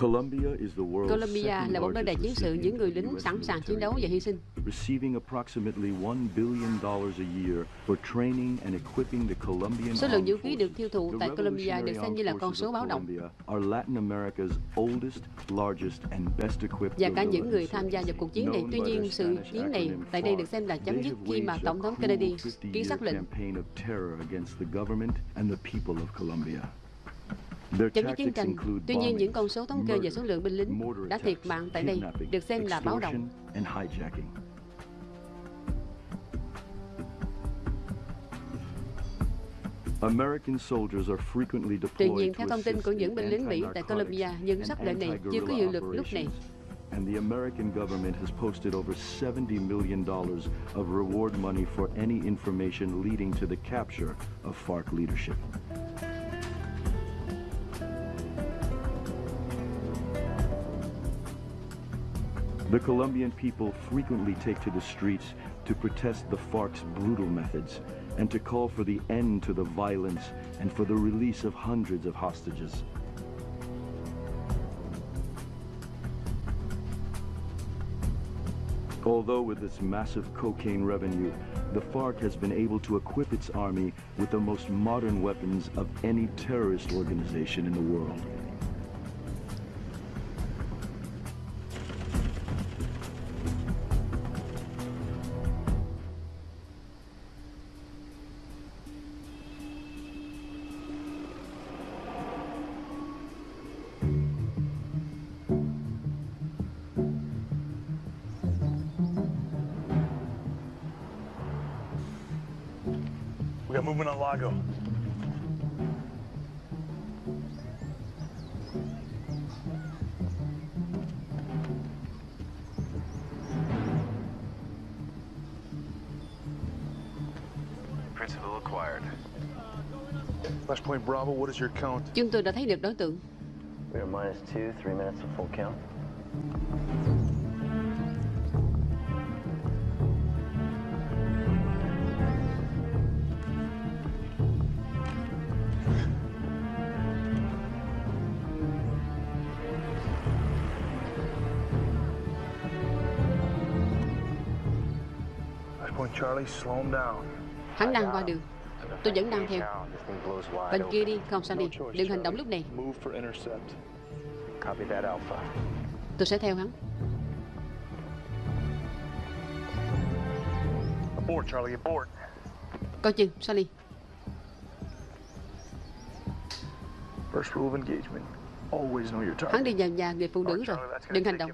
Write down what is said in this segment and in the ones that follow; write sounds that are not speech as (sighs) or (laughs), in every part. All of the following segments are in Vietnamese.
Colombia là một nơi đầy chiến sự những người lính sẵn sàng chiến đấu và hy sinh. Số lượng vũ khí được tiêu thụ tại Colombia được xem như là con số báo động. Và cả những người tham gia vào cuộc chiến này. Tuy nhiên, sự chiến này tại đây được xem là chấm dứt khi mà Tổng thống Kennedy ký xác lệnh chấm dứt chiến tranh. Tuy nhiên, những con số thống kê về số lượng binh lính đã thiệt mạng tại đây được xem là báo động. Tuy nhiên, theo thông tin của những binh lính Mỹ tại Colombia, những sắc lệnh này chưa có hiệu lực lúc này. and the American government has posted over $70 million of reward money for any information leading to the capture of FARC leadership. The Colombian people frequently take to the streets to protest the FARC's brutal methods and to call for the end to the violence and for the release of hundreds of hostages. Although with its massive cocaine revenue, the FARC has been able to equip its army with the most modern weapons of any terrorist organization in the world. Principal acquired. Flashpoint Bravo, what is your count? Chúng tôi đã thấy được đối tượng. We are minus two, three minutes of full count. Flashpoint Charlie, slow him down. Hắn đang qua đường. Tôi vẫn đang theo. Bên kia đi, không sao đi. Đừng hành động lúc này. Tôi sẽ theo hắn. Abort, Charlie, abort. Coi chừng, Sally. First rule of engagement. Always know your target. Hắn đi vào nhà người phụ nữ rồi. Charlie, Đừng hành động.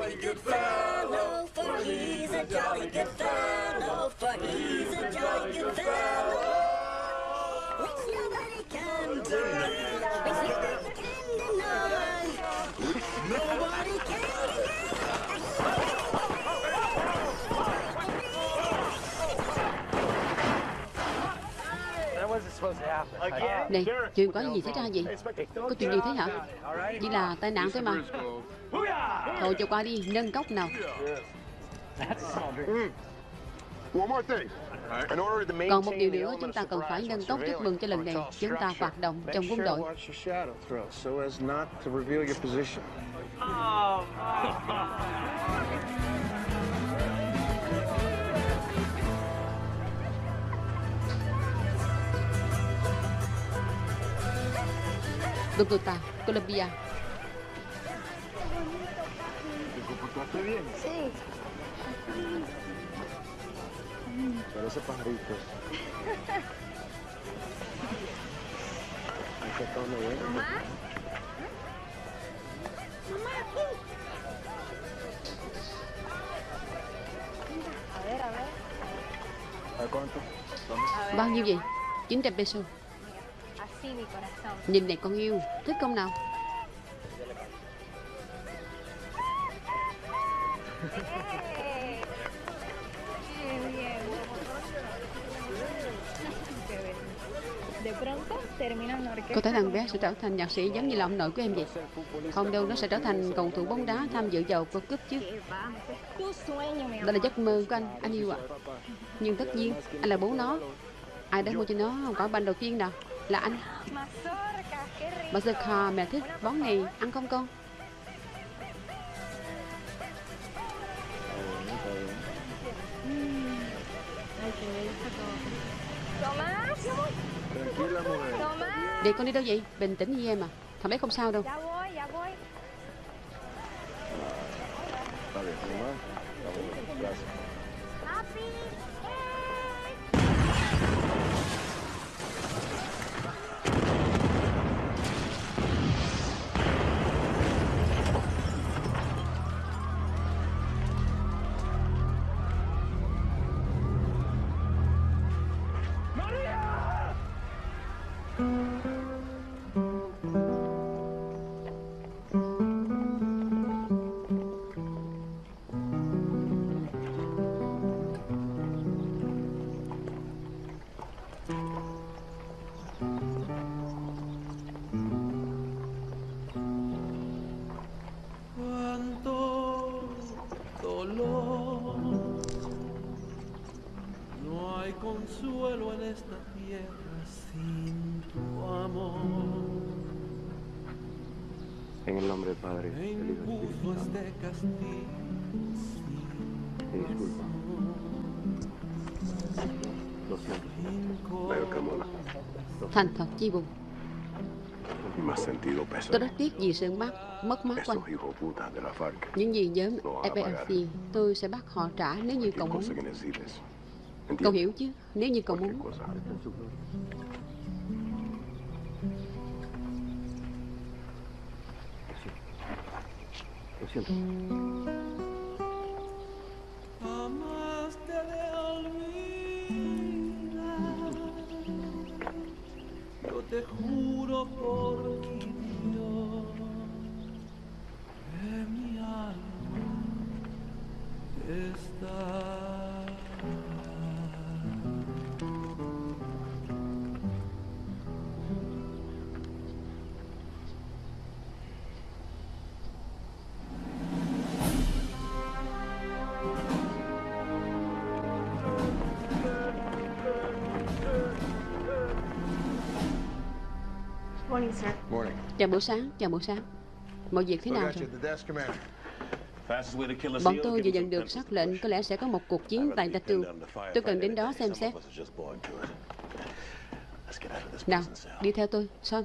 Jolly good fellow, for he's a jolly good fellow, for he's a jolly good fellow. Which nobody can deny, which nobody can deny, nobody can That wasn't supposed to happen. Again? Này, chuyện có gì xảy ra vậy? Có chuyện gì thế hả? Chỉ là tai nạn thôi mà. Thôi cho qua đi, nâng cốc nào. One more thing. In order to Còn một điều nữa, chúng ta cần phải nâng cốc chúc mừng cho lần này. Chúng ta hoạt động trong quân đội. to watch Bogotá, Colombia. Sí. Parece pajarito. Ahí está todo bien. Mamá. Mamá, aquí. A ver, a ver. ¿A cuánto? Bao nhiêu vậy? 900 peso. Así mi corazón. Nhìn này con yêu, thích không nào? Có thể thằng bé sẽ trở thành nhạc sĩ giống như là ông nội của em vậy. Không đâu, nó sẽ trở thành cầu thủ bóng đá tham dự vào World Cup chứ. Đó là giấc mơ của anh, anh yêu ạ. Nhưng tất nhiên, anh là bố nó. Ai đã mua cho nó quả banh đầu tiên nào? Là anh. Bà khà mẹ thích món này, ăn không con? Để con đi đâu vậy? Bình tĩnh như em à. Thằng bé không sao đâu. El nombre del Padre, del Hijo y del Espíritu Santo. Y disculpa. Lo siento. Cinco Veo que mola. Thành thật chi buồn. Tôi rất tiếc vì sự mất, mất mát của anh. Những gì nhóm. FARC, tôi sẽ bắt họ trả nếu như cậu muốn. Cậu hiểu chứ? Nếu như cậu muốn. Cosa. Lo Chào buổi sáng, chào buổi sáng. Mọi việc thế nào rồi? Bọn tôi vừa nhận được sắc lệnh có lẽ sẽ có một cuộc chiến tại Datu. Tôi cần đến đó xem xét. Nào, đi theo tôi, Son.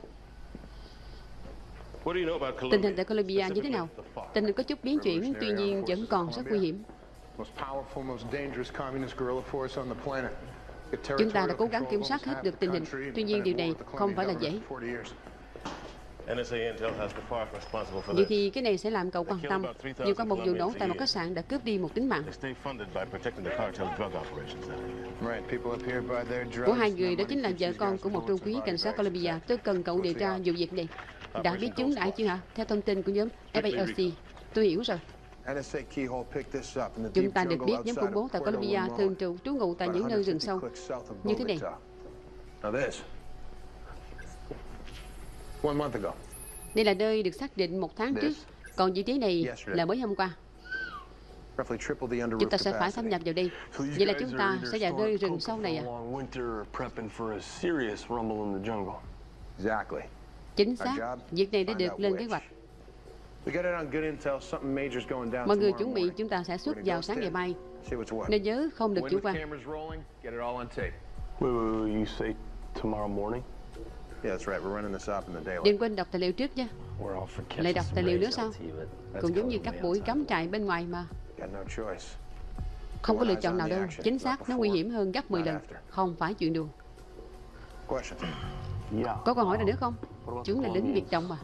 Tình hình tại Colombia như thế nào? Tình hình có chút biến chuyển, tuy nhiên vẫn còn rất nguy hiểm. Chúng ta đã cố gắng kiểm soát hết được tình hình, tuy nhiên điều này không phải là dễ. Vậy thì cái này sẽ làm cậu quan tâm. Nhiều qua một vụ nổ tại một khách sạn đã cướp đi một tính mạng. Của hai người đó chính là vợ con của một trung quý cảnh sát Colombia. Tôi cần cậu điều tra vụ việc này. Đã biết chúng đã chưa hả? Theo thông tin của nhóm FALC. Tôi hiểu rồi. Chúng ta được biết nhóm khủng bố tại Colombia thường trụ trú ngụ tại những nơi rừng sâu như thế này. Đây là nơi được xác định một tháng trước, còn vị trí này là mới hôm qua. Chúng ta sẽ phải thâm nhập vào đây. Vậy là chúng ta sẽ vào nơi rừng sâu này à? Chính xác, việc này đã được lên kế hoạch. Mọi người chuẩn bị chúng ta sẽ xuất vào sáng ngày mai. Nên nhớ không được chủ quan. Đừng quên đọc tài liệu trước nha. Lại đọc tài liệu nữa sao? Cũng giống như các buổi cắm trại bên ngoài mà. Không có lựa chọn nào đâu. Chính xác, nó nguy hiểm hơn gấp 10 lần. Không phải chuyện đùa. Có câu hỏi nào nữa không? Chúng là lính biệt động mà.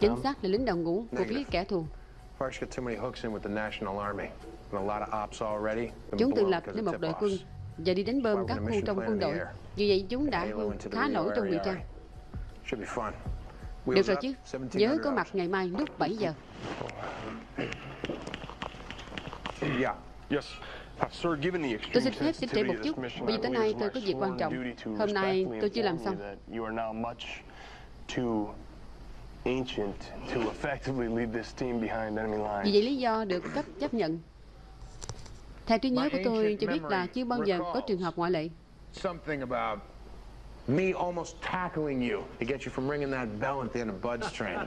Chính xác là lính đầu ngũ của phía kẻ thù. Chúng tự lập nên một đội quân và đi đánh bơm các khu trong quân đội. Vì vậy chúng đã khá nổi trong ngụy trang. Được rồi chứ, nhớ có mặt ngày mai lúc 7 giờ. (coughs) Tôi xin phép xin trễ một chút, bởi vì tối nay tôi có việc quan trọng. Hôm nay tôi chưa làm xong. Vì vậy lý do được cấp chấp nhận. Theo trí nhớ của tôi cho biết là chưa bao giờ có trường hợp ngoại lệ. Me almost tackling you to get you from ringing that bell at the end of Bud's (laughs) train.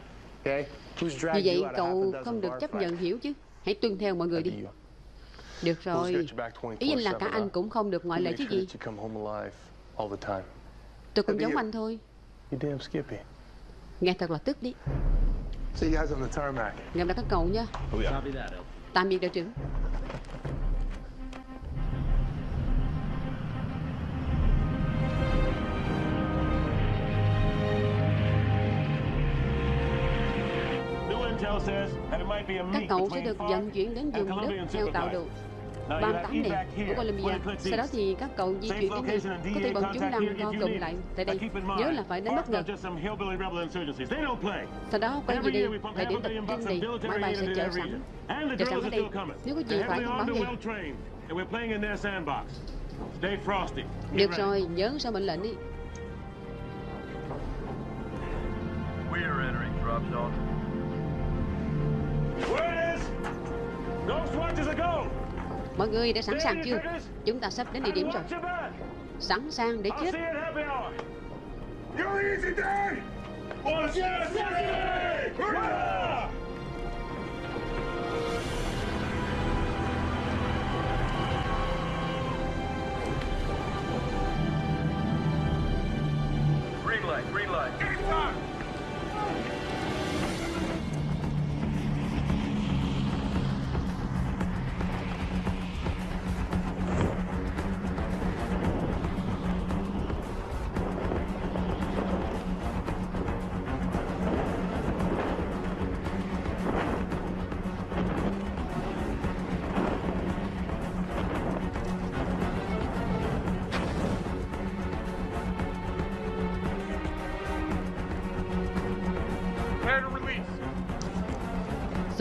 Okay? Who's Vì vậy cậu không được chấp nhận hiểu chứ. Hãy tuân theo mọi người đi. Được rồi. Ý anh là cả anh cũng không được ngoại lệ chứ gì. Tôi cũng giống anh thôi. Nghe thật là tức đi. Gặp lại các cậu nha. Tạm biệt đội trưởng. Các cậu sẽ được vận chuyển đến vùng đất theo tạo đồ 38 này của Colombia. Sau đó thì các cậu di chuyển đến đây. Có thể bọn chúng đang co cụm lại tại đây. Nhớ là phải đến bất ngờ. Sau đó quay về đây, thời điểm tập trung này, máy bay sẽ chờ sẵn. Chờ sẵn ở đây. Nếu có gì phải thông báo ngay. Được rồi, nhớ sao mệnh lệnh đi. We are entering drop zone. Mọi người đã sẵn sàng chưa? Chúng ta sắp đến địa điểm rồi. Sẵn sàng để chết. Green light, green light.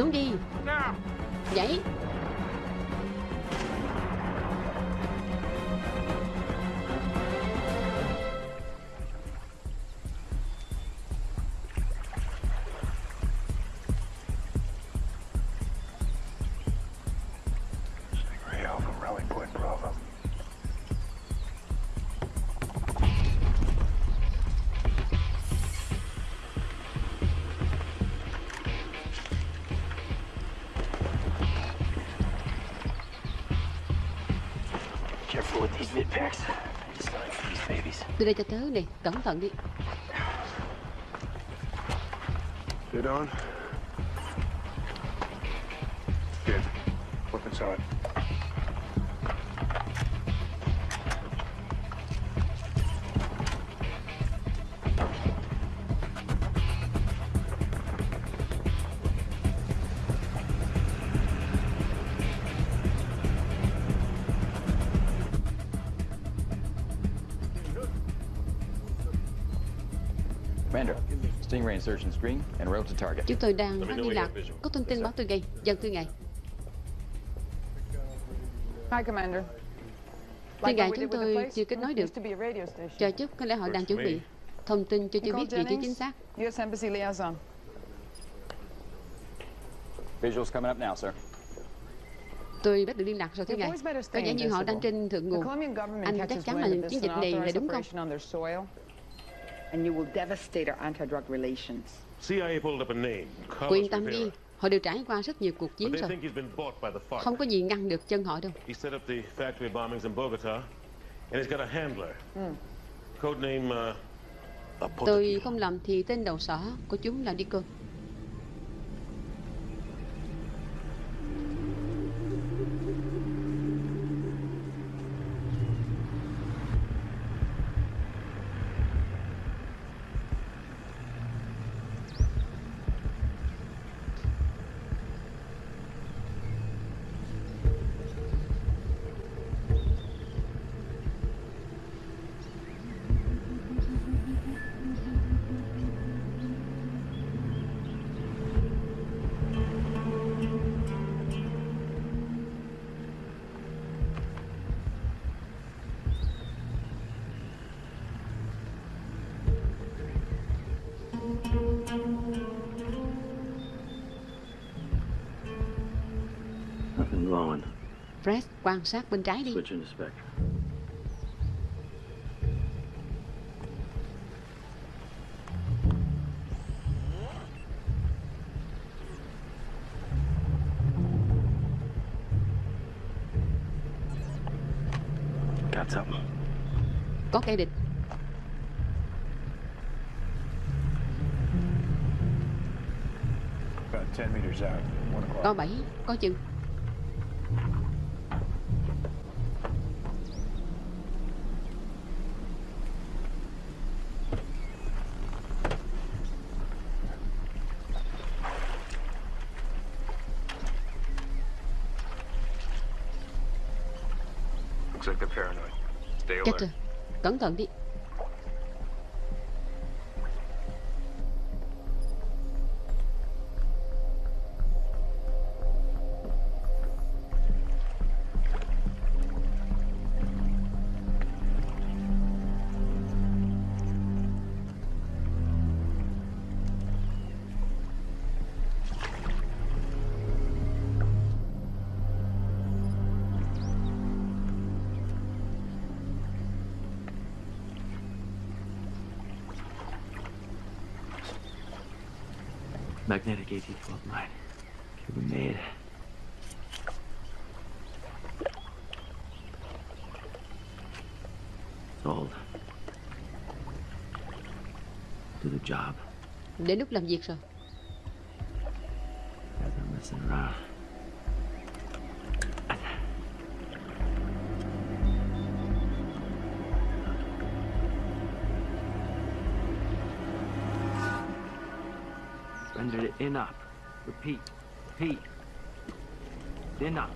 Xuống đi. Nhảy. Đây cho tớ này, cẩn thận đi. Get on. Chúng tôi đang phát liên lạc. Có thông tin báo tôi ngay. Dân thưa ngài. Hi, Commander. Thưa ngài, chúng tôi chưa kết nối được. Chờ chút, có lẽ họ đang chuẩn bị thông tin cho chưa biết vị trí chính xác. U.S. Embassy liaison. Visuals coming up now, sir. Tôi bắt được liên lạc rồi thưa ngài. Có vẻ như họ đang trên thượng nguồn. Anh chắc chắn là chiến dịch này là đúng không? And you will devastate our anti-drug relations. CIA pulled up a name. Cô yên tâm đi, họ đều trải qua rất nhiều cuộc chiến rồi. Không có gì ngăn được chân họ đâu. He set up the factory bombings in Bogota, and he's got a handler. Mm. Code name. Uh, Tôi không lầm thì tên đầu sỏ của chúng là Deacon. Fred, quan sát bên trái đi. Có kẻ địch. About 10 meters out. One o'clock. Có bảy, có chừng. Cẩn thận đi. Đến lúc làm việc rồi. Bend it in up. Repeat. Repeat. In up.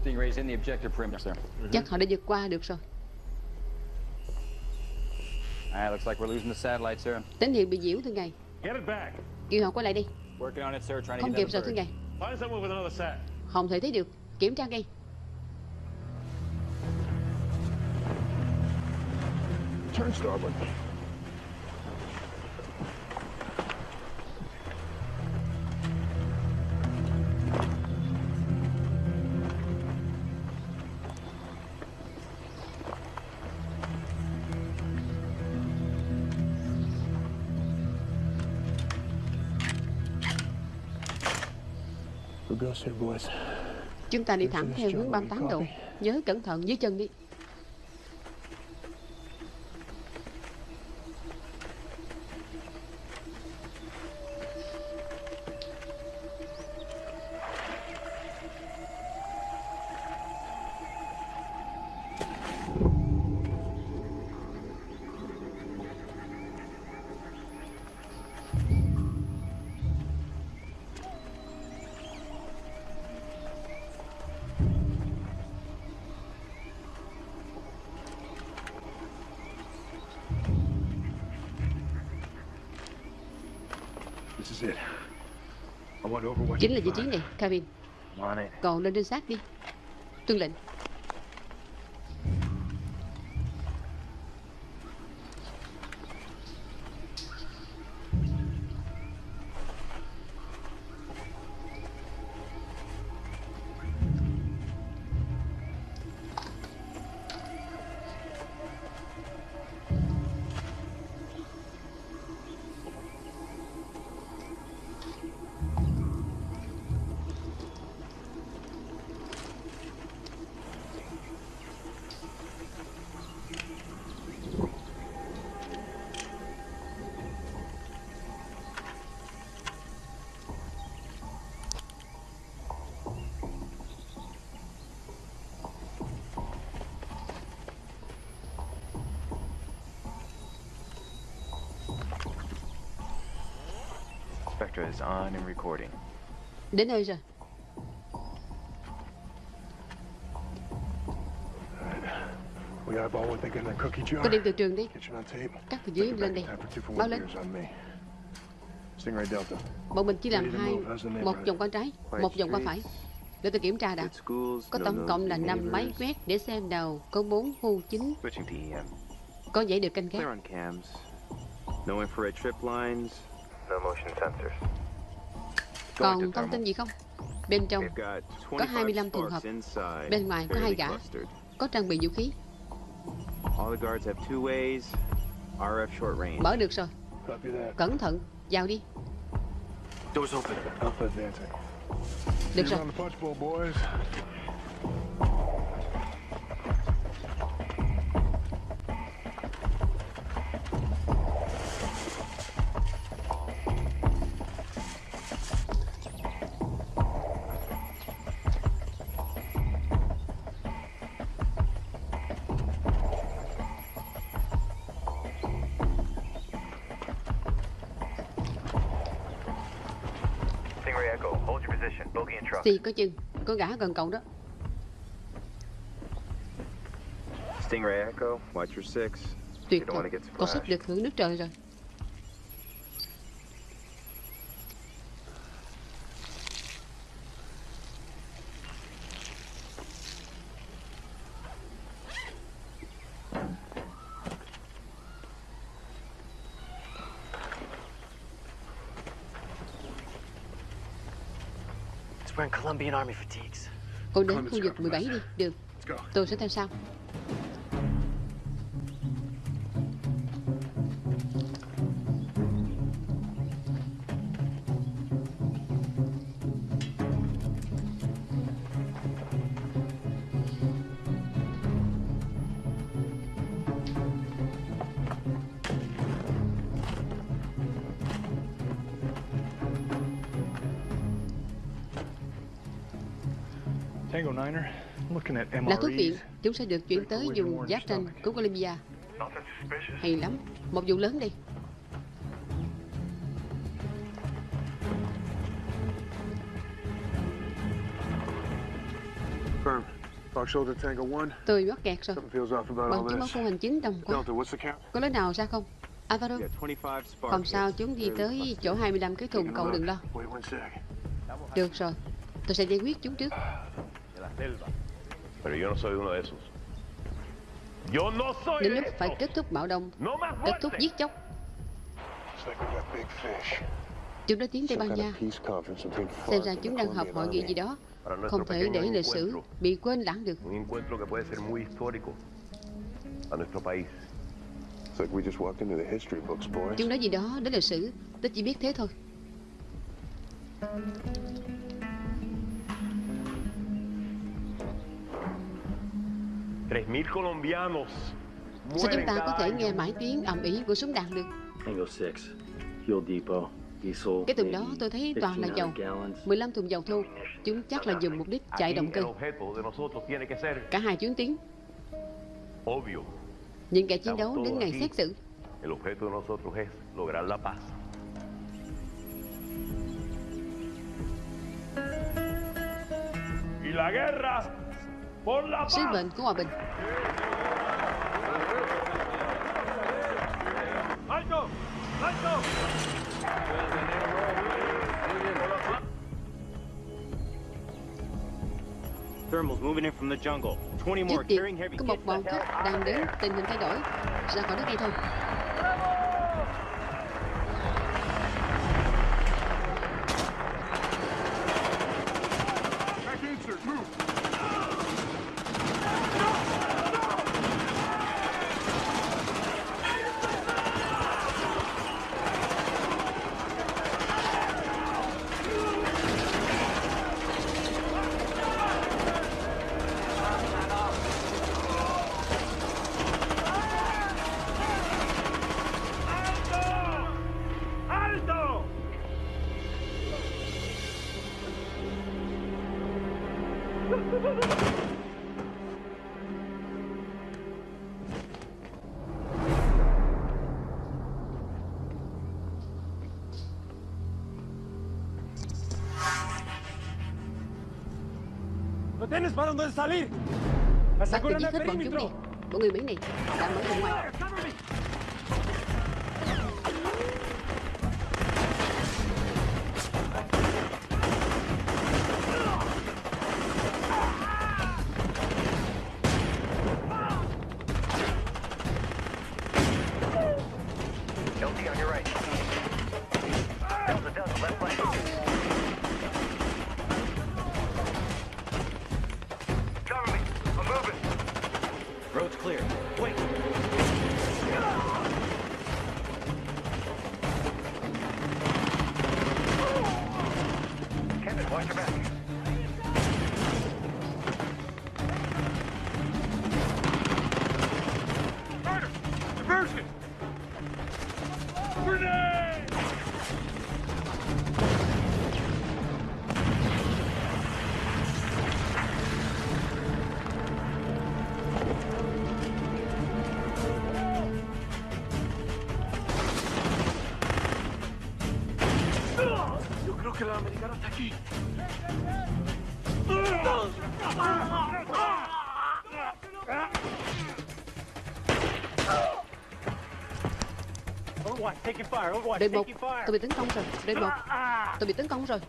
Stingray's in the objective perimeter, sir. Chắc họ đã vượt qua được rồi. Ah, looks like we're losing the satellite, sir. Tín hiệu bị nhiễu thưa ngài. Get it back. Kêu họ quay lại đi. Working on it, sir. Trying to Không get kịp rồi thưa ngài. Không thể thấy được. Kiểm tra ngay. Turn starboard. Chúng ta đi thẳng theo hướng 38 độ. Nhớ cẩn thận dưới chân đi. Chính là vị trí này, Kevin. Còn lên trên xác đi. Tuân lệnh. Is on and recording. Đến nơi rồi. Có đem từ trường đi. Các từ dưới lên đây. Báo lên. Bọn mình chỉ làm hai, một vòng qua trái, một vòng qua phải. Để tôi kiểm tra đã. Có tổng cộng là 5 máy quét để xem đầu có 4 khu chính. Có dãy được canh gác. No infrared trip lines, no motion sensors. Còn thông tin gì không? Bên trong có 25 thùng hộp. Bên ngoài có hai gã. Có trang bị vũ khí. Mở được rồi. Cẩn thận, vào đi. Được rồi. Xì có chừng, có gã gần cậu đó. Stingray Echo, watch your six. Tuyệt vời. Con sắp được hưởng nước trời rồi. It's wearing Colombian Army fatigues. Cô đến khu vực 17 đi. Được. Tôi sẽ theo sau. Là thuốc viện, chúng sẽ được chuyển tới vùng giáp tranh của Colombia. Hay lắm, một vụ lớn đi. Firm. Fox Shoulder Tango 1. Tôi mắc kẹt rồi. Something feels off about Bằng all chứng báo this. khu hành chính đồng quá. Có lối nào ra không? Alvaro, Yeah, 25 spark không sao, chúng đi tới chỗ 25 cái thùng, cậu đừng lo. Được rồi, tôi sẽ giải quyết chúng trước. Pero yo no soy uno de esos. Yo no soy Đến lúc phải kết thúc bạo động, No más kết thúc giết chóc. Chúng đã tiến Tây Ban Nha. Xem ra chúng đang họp hội nghị gì đó. Không thể để lịch sử bị quên lãng được. Chúng nói gì đó đến lịch sử, tôi chỉ biết thế thôi. Sao chúng ta có thể nghe mãi tiếng ầm ĩ của súng đạn được? Tango 6, fuel depot, diesel. Cái tuần đó tôi thấy toàn là dầu. 15 thùng dầu thô. Chúng chắc là dùng mục đích chạy động cơ. Cả hai chuyến tiến Obvio, Những kẻ chiến đấu đến ngày xét xử. El objeto de nosotros es lograr la paz. Y la guerra Sứ mệnh của hòa bình ¡Alto! ¡Alto! Thermals moving in from the jungle. 20 more Trước carrying tiên heavy. có một bọn khách đang đến tình hình thay đổi Ra khỏi đất ngay thôi ¡No tienes para dónde salir! Bắt được ¡Aseguran giết el hết bọn chúng đi perímetro! Bọn người Mỹ này đã mở ra ngoài Đội một. Tôi bị tấn công rồi. Đội một. Tôi bị tấn công rồi.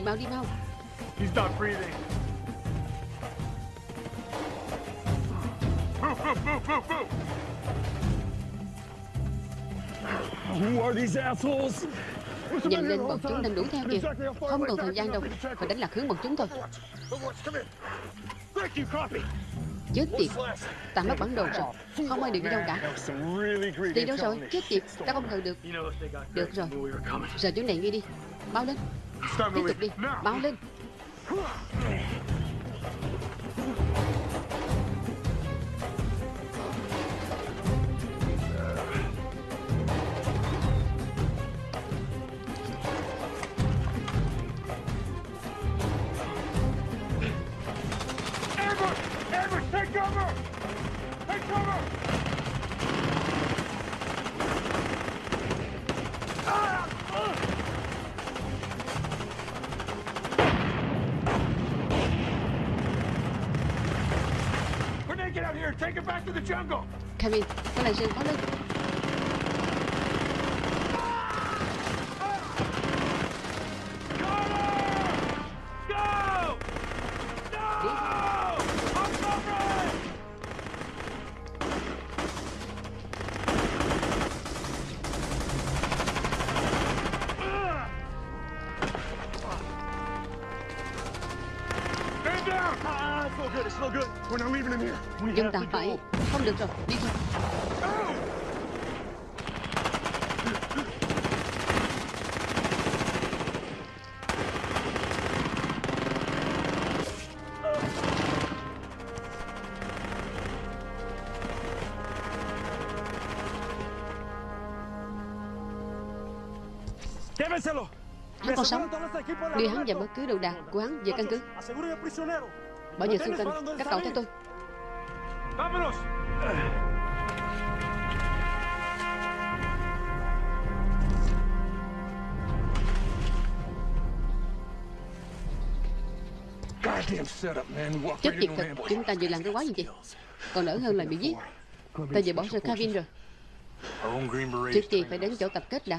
Đi mau đi mau. He's not breathing. Move, move, move, move, move! Who are these assholes? Nhanh lên bọn chúng đang đuổi theo kìa. Không còn thời gian đâu Phải đánh lạc hướng bọn chúng thôi. Chết tiệt. Ta mất bản đồ rồi. Không ai được đi đâu cả. Đi đâu rồi? Chết tiệt. Ta không ngờ được. Được rồi. Giờ chỗ này nghe đi. Báo lên Tiếp tục đi. Báo lên Hắn còn sống Đưa hắn và bất cứ đồ đạc của hắn về căn cứ. Bảo vệ xung quanh Các cậu theo tôi Vámonos. Goddamn setup, man. We walked Chết tiệt thật. Chúng ta vừa làm cái quái gì vậy Còn đỡ hơn là bị giết. Ta vừa bỏ rơi Kevin rồi. Our own Green Berets. Trước tiên phải đến chỗ tập kết đã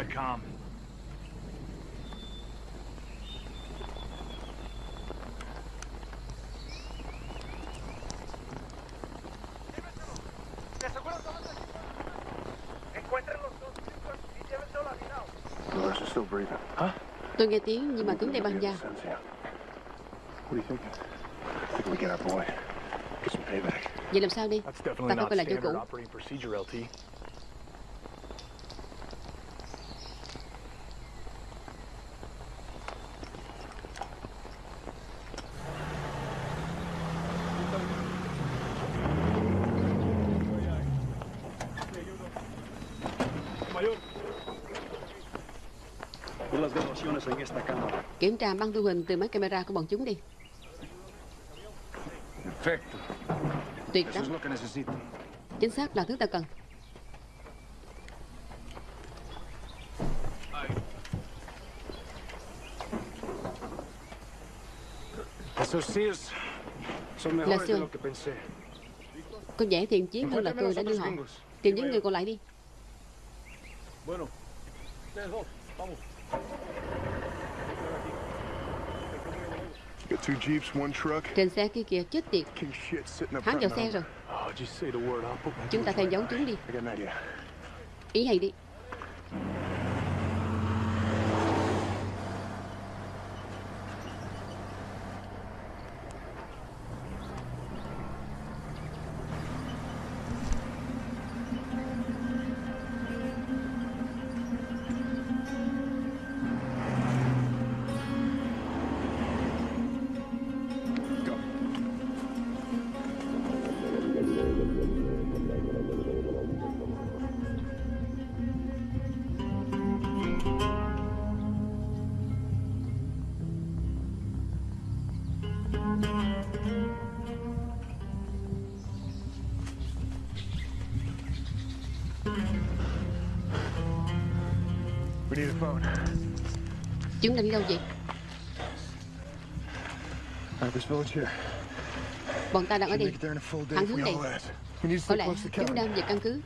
thinking? I think we get our boy. Get some payback. Vậy làm sao đi? Ta phải quay lại chỗ standard cũ Kiểm tra băng thu hình từ máy camera của bọn chúng đi. Tuyệt lắm. Chính xác là thứ ta cần. Pensé. Có vẻ thiện chiến hơn là tôi đã đưa họ. Tìm những người còn lại đi Trên xe kia kìa chết tiệt. Hắn vào xe rồi. Oh, Chúng ta theo dấu chúng đi. Ý hay đi Chúng ta đi đâu vậy? Bọn ta đang ở đây. Thẳng if hướng này. Có lẽ chúng đang về căn cứ.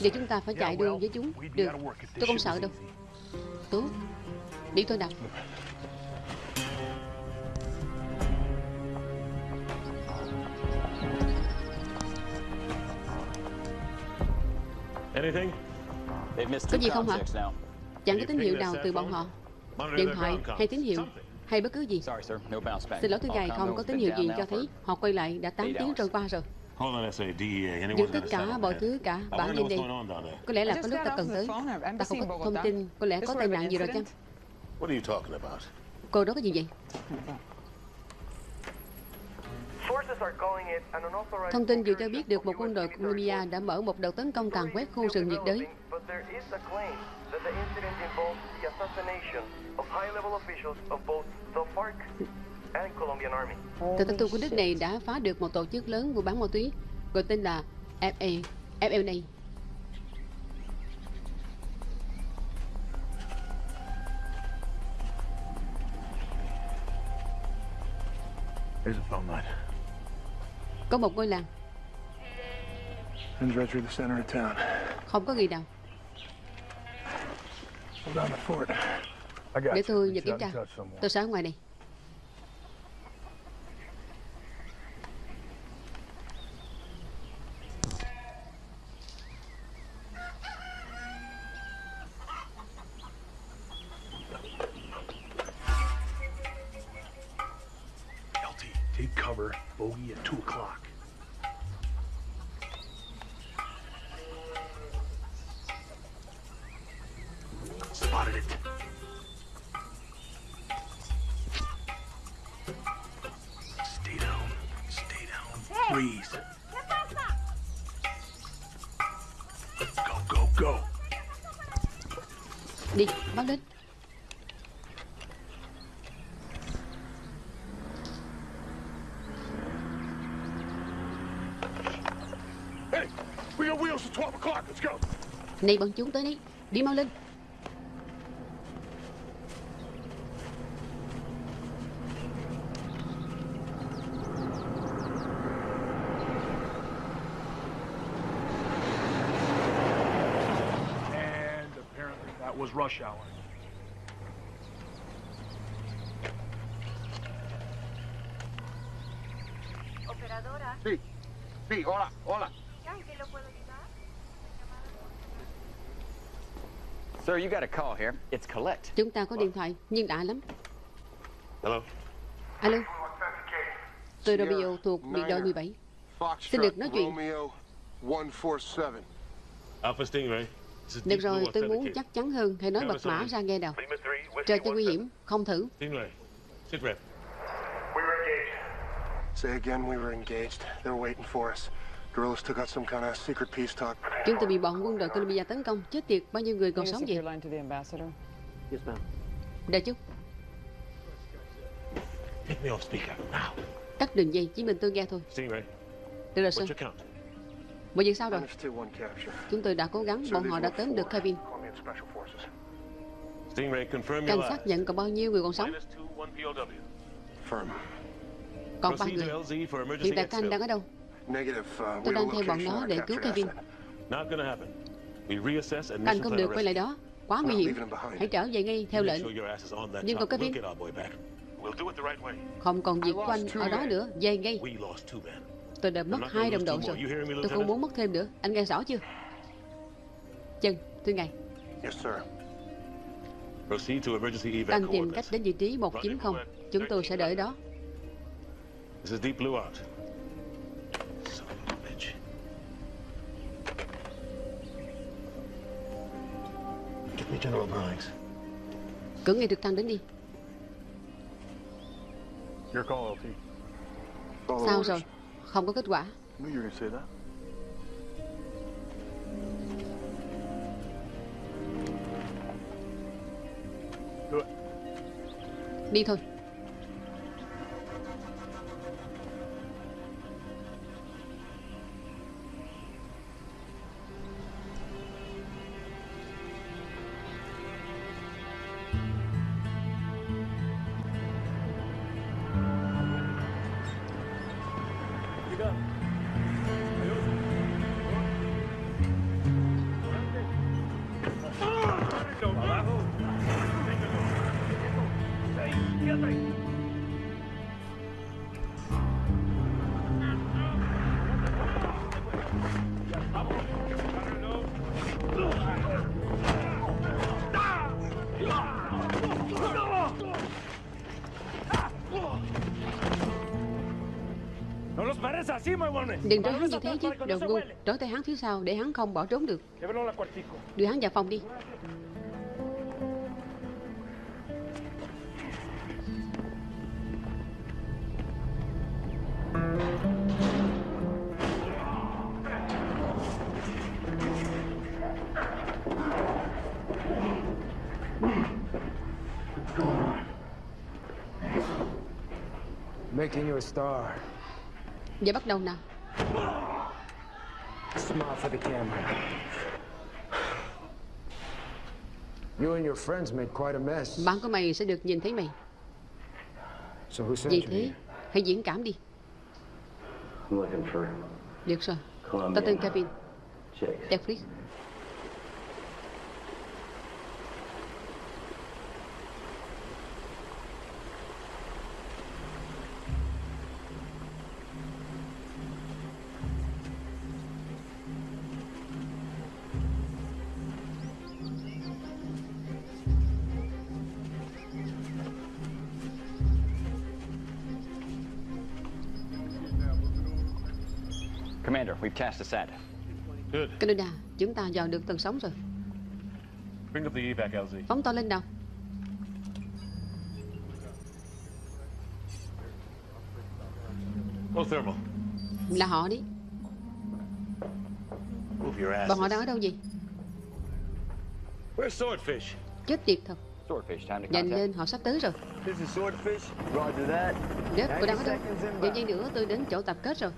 Giờ chúng ta phải chạy đua với chúng. Được, tôi không sợ đâu. Tốt. Đi thôi nào. Anything? They've missed Có gì không hả? Chẳng có tín hiệu nào từ bọn họ. Điện thoại hay tín hiệu hay bất cứ gì. Sorry, sir. No bounce back. Xin lỗi thưa ngài, không có tín hiệu gì cho thấy họ quay lại đã 8 eight tiếng trôi qua rồi. Dừng tất cả mọi thứ cả bản lên there. Có lẽ là có lúc ta cần the tới. Ta không có thông tin, có lẽ có tai nạn gì rồi chăng? incident? What are you talking about? Cô đó có gì vậy? Sources are calling it an unauthorized Thông tin vừa cho biết được một quân đội Colombia đã mở một đợt tấn công càn quét khu rừng nhiệt đới. That the incident involves the assassination of high-level officials of both the FARC and Colombian Army. Tờ thông tin của nước này đã phá được một tổ chức lớn mua bán ma túy gọi tên là FA, FLA. There's a phone line. Có một ngôi làng, Runs right through the center of town. không có gì nào. Để tôi nhờ kiểm tra. Tôi sẽ ở ngoài này. Freeze. Go, go, go. Đi, báo lên. Hey, we got wheels at 12 o'clock. Let's go. Này bọn chúng tới đây. Đi mau lên. And apparently that was rush hour. Operadora. Sí, sí, hola, hola. ¿En qué lo puedo ayudar? Sir, you got a call here. It's Colette. Chúng ta có điện thoại, nhưng lạ lắm. Hello? Alo. Tôi Romeo thuộc biệt đội 17. Xin được nói chuyện. Romeo 147. Alpha Stingray. Được rồi, tôi muốn chắc chắn hơn. Hãy nói mật mã ra nghe nào. Trời cho nguy hiểm, không thử. Chúng tôi bị bọn quân đội Colombia tấn công. Chết tiệt, bao nhiêu người còn sống vậy? Đợi chút, tắt đường dây, chỉ mình tôi nghe thôi. Được rồi, What's Mọi việc sao rồi? Chúng tôi đã cố gắng, bọn họ đã tóm được Kevin. Cảnh sát nhận còn bao nhiêu người còn sống? Còn ba người. Hiện tại exfil. đang ở đâu? Uh, Tôi đang theo bọn nó để cứu Kevin. mission không được quay lại đó. Quá nguy hiểm. Hãy trở về ngay theo lệnh. Nhưng còn. Kevin. Không còn việc của anh ở đó nữa. Về ngay. Tôi đã mất hai đồng đội rồi. Tôi không muốn mất thêm nữa. Anh nghe rõ chưa? Chân, thưa ngài. Anh tìm cách đến vị trí 190. Chúng tôi sẽ đợi đó. This is Deep Blue out. Son of a bitch. Get me General Briggs. Cử ngay trực thăng đến đi. Your call, LT. Sao rồi? Không có kết quả. Knew you Đừng trói hắn như thế chứ, đồ ngu. Trói tay hắn phía sau để hắn không bỏ trốn được. Đưa hắn vào phòng đi. Giờ bắt đầu nào. Smile for the camera. You and your friends made quite a mess. Bạn của mày sẽ được nhìn thấy mày. So who sent you thế, hãy diễn cảm đi. I'm looking for Được rồi. Colombian. Ta tên Kevin. Jeffries. Canada, chúng ta dò được tầng sóng rồi. Bring up the evac, LZ. Phóng to lên nào. Go thermal. Là họ đi. Move your ass. Bọn họ đang ở đâu vậy? Where's Swordfish? Chết tiệt thật. Swordfish, time to Nhanh lên, họ sắp tới rồi. This is Swordfish. Roger that. Rớp, tôi đang ở 90 đâu? Vài giây nữa tôi đến chỗ tập kết rồi.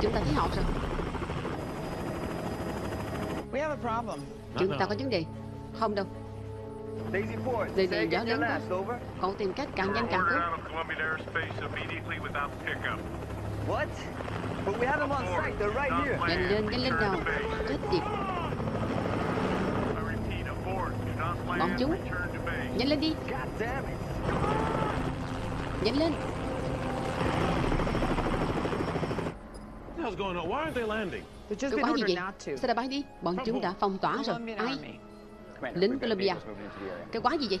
Chúng ta thấy họ rồi. We have a problem. Chúng ta có vấn đề. Không đâu. Daisy Ford. Đây say này gió lớn quá. last, over. Cậu tìm cách càng nhanh càng tốt. What? But we have them on site. They're right here. Nhanh lên, nhanh lên nào. Chết tiệt. Bọn chúng. Nhanh lên đi. Nhanh lên. Been quái gì vậy? not to. Sao đã bay đi? Bọn chúng đã phong tỏa rồi. Ai? Lính Colombia. Cái quái gì vậy?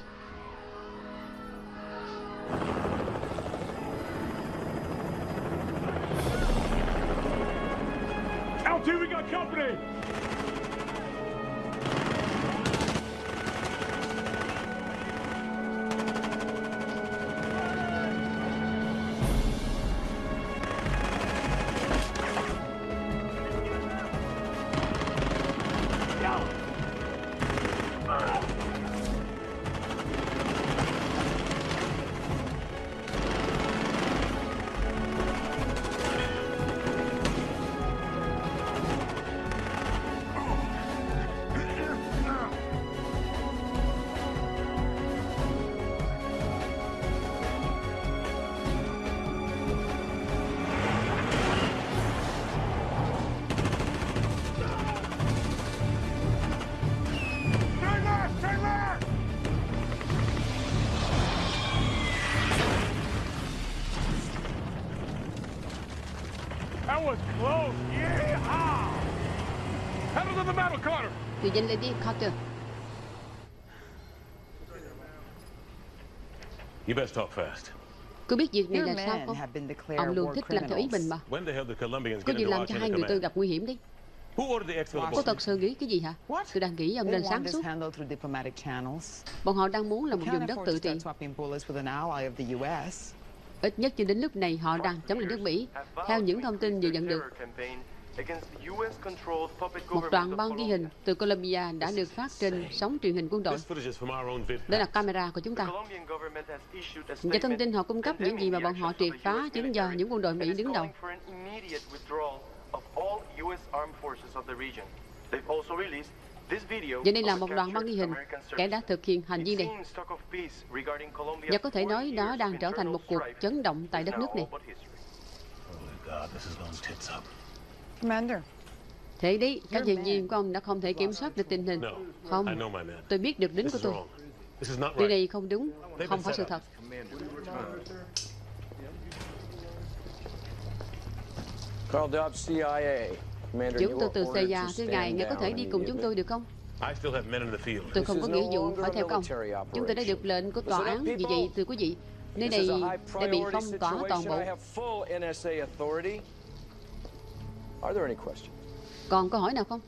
Nhanh lên đi, Carter. You best talk fast. Cứ biết việc này là sao không? have been declared Ông luôn thích làm theo ý mình mà. Có get gì làm cho hai người tôi gặp nguy hiểm đấy. Who ordered the exfil Cô aboard? thật sự nghĩ cái gì hả? Tôi đang nghĩ ông nên sáng suốt. handled through diplomatic channels. Bọn họ đang muốn là một vùng đất tự trị. start swapping bullets with an ally of the U.S. Ít nhất cho đến lúc này họ đang chống lại nước Mỹ. Theo những thông tin vừa nhận được, một đoạn băng ghi hình từ Colombia đã được phát trên sóng truyền hình quân đội. This footage is from our own vid. Đó là camera của chúng ta. Và thông tin họ cung cấp những gì mà bọn họ triệt phá chính do những quân đội Mỹ đứng đầu. of all U.S. armed forces of the region. They've also released this video Và đây là of một đoạn băng ghi hình kẻ đã thực hiện hành vi này. Và có thể 40 nói đó đang trở thành một cuộc chấn động tại đất is nước này. Thế đấy, các nhân viên của ông đã không thể kiểm soát được tình hình. Không, tôi biết được This của tôi. Điều này không đúng, không phải sự thật. Carl Dobbs, CIA. Commander, Chúng tôi từ CIA, thưa ngài, ngài có thể đi cùng chúng tôi được không? Tôi không có nghĩa vụ phải theo công. Chúng tôi đã được lệnh của tòa án, vì vậy, thưa quý vị, nơi này đã bị phong tỏa toàn bộ. Are there any questions? Còn câu hỏi nào không?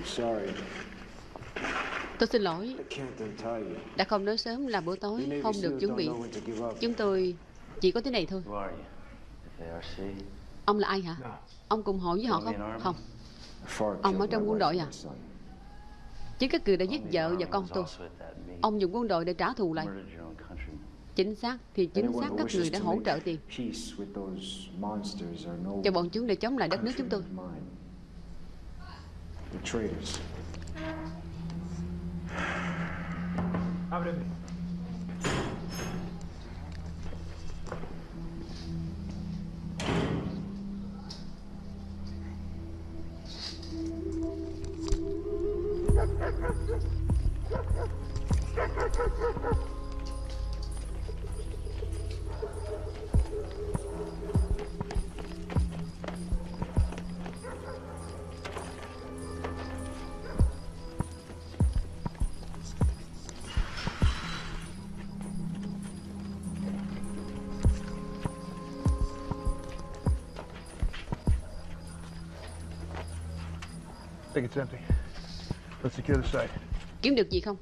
I'm sorry. Tôi xin lỗi, đã không nói sớm là bữa tối, không được chuẩn bị. Chúng tôi chỉ có thế này thôi. Ông là ai hả? Ông cùng hội với họ không? Không. Ông ở trong quân đội à? Chính các người đã giết vợ và con tôi. Ông dùng quân đội để trả thù lại. Chính xác thì chính xác các người đã hỗ trợ tiền cho bọn chúng để chống lại đất nước chúng tôi. Ábreme. Empty. Let's secure the site. Kiếm được gì không?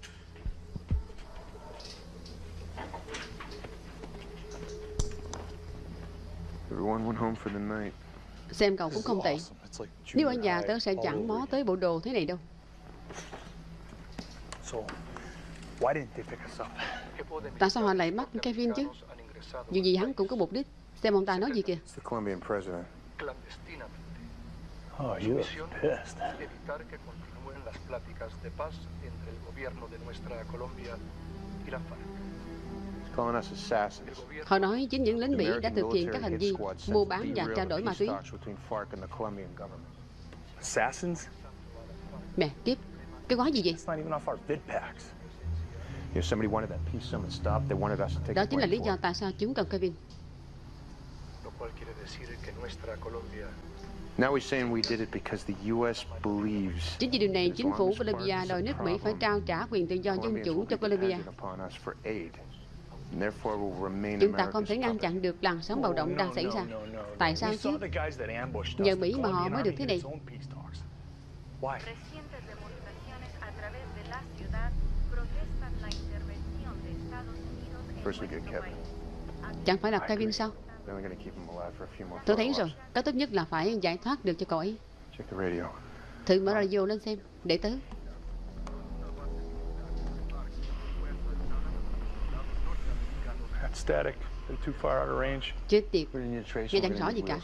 Everyone went home for the night. Xem cậu cũng không tệ. Nếu ở nhà tớ sẽ chẳng mó tới bộ đồ thế này đâu. So, why didn't they pick us up? Tại sao họ lại bắt Kevin chứ? Dù gì hắn cũng có mục đích. Xem ông ta nói gì kìa. It's the Colombian president. Oh, you look pissed. evitar que continúen las pláticas de paz entre el gobierno de nuestra Colombia y la FARC. He's calling us assassins. Họ nói chính những lính The Mỹ đã thực hiện các hành vi mua to bán và trao the đổi ma túy. talks between FARC and the Colombian government. Assassins? Mẹ, kiếp, cái quái gì vậy? It's not even off our vid packs. You know, somebody wanted that peace summit stopped. They wanted us to take Đó chính là lý do it. tại sao chúng cần Kevin. Lo cual quiere decir que nuestra Colombia Now he's saying we did it because the U.S. believes Chính vì điều này, chính phủ is đòi nước Mỹ phải trao trả quyền tự do dân chủ cho be Bolivia. dependent upon us for aid. And therefore will remain Chúng ta không thể ngăn chặn được làn sóng bạo động đang xảy ra. Tại sao chứ? saw the guys that ambushed Nhờ us. Mỹ mà họ mới được thế này. Chẳng phải là Kevin sao? Then we're gonna keep him alive for a few more Tôi thấy rồi, cái tốt nhất là phải giải thoát được cho cậu ấy. Check the radio. Thử mở radio lên xem, để tớ. That's static. They're too far out of range. Chết tiệt, nghe chẳng rõ gì cả.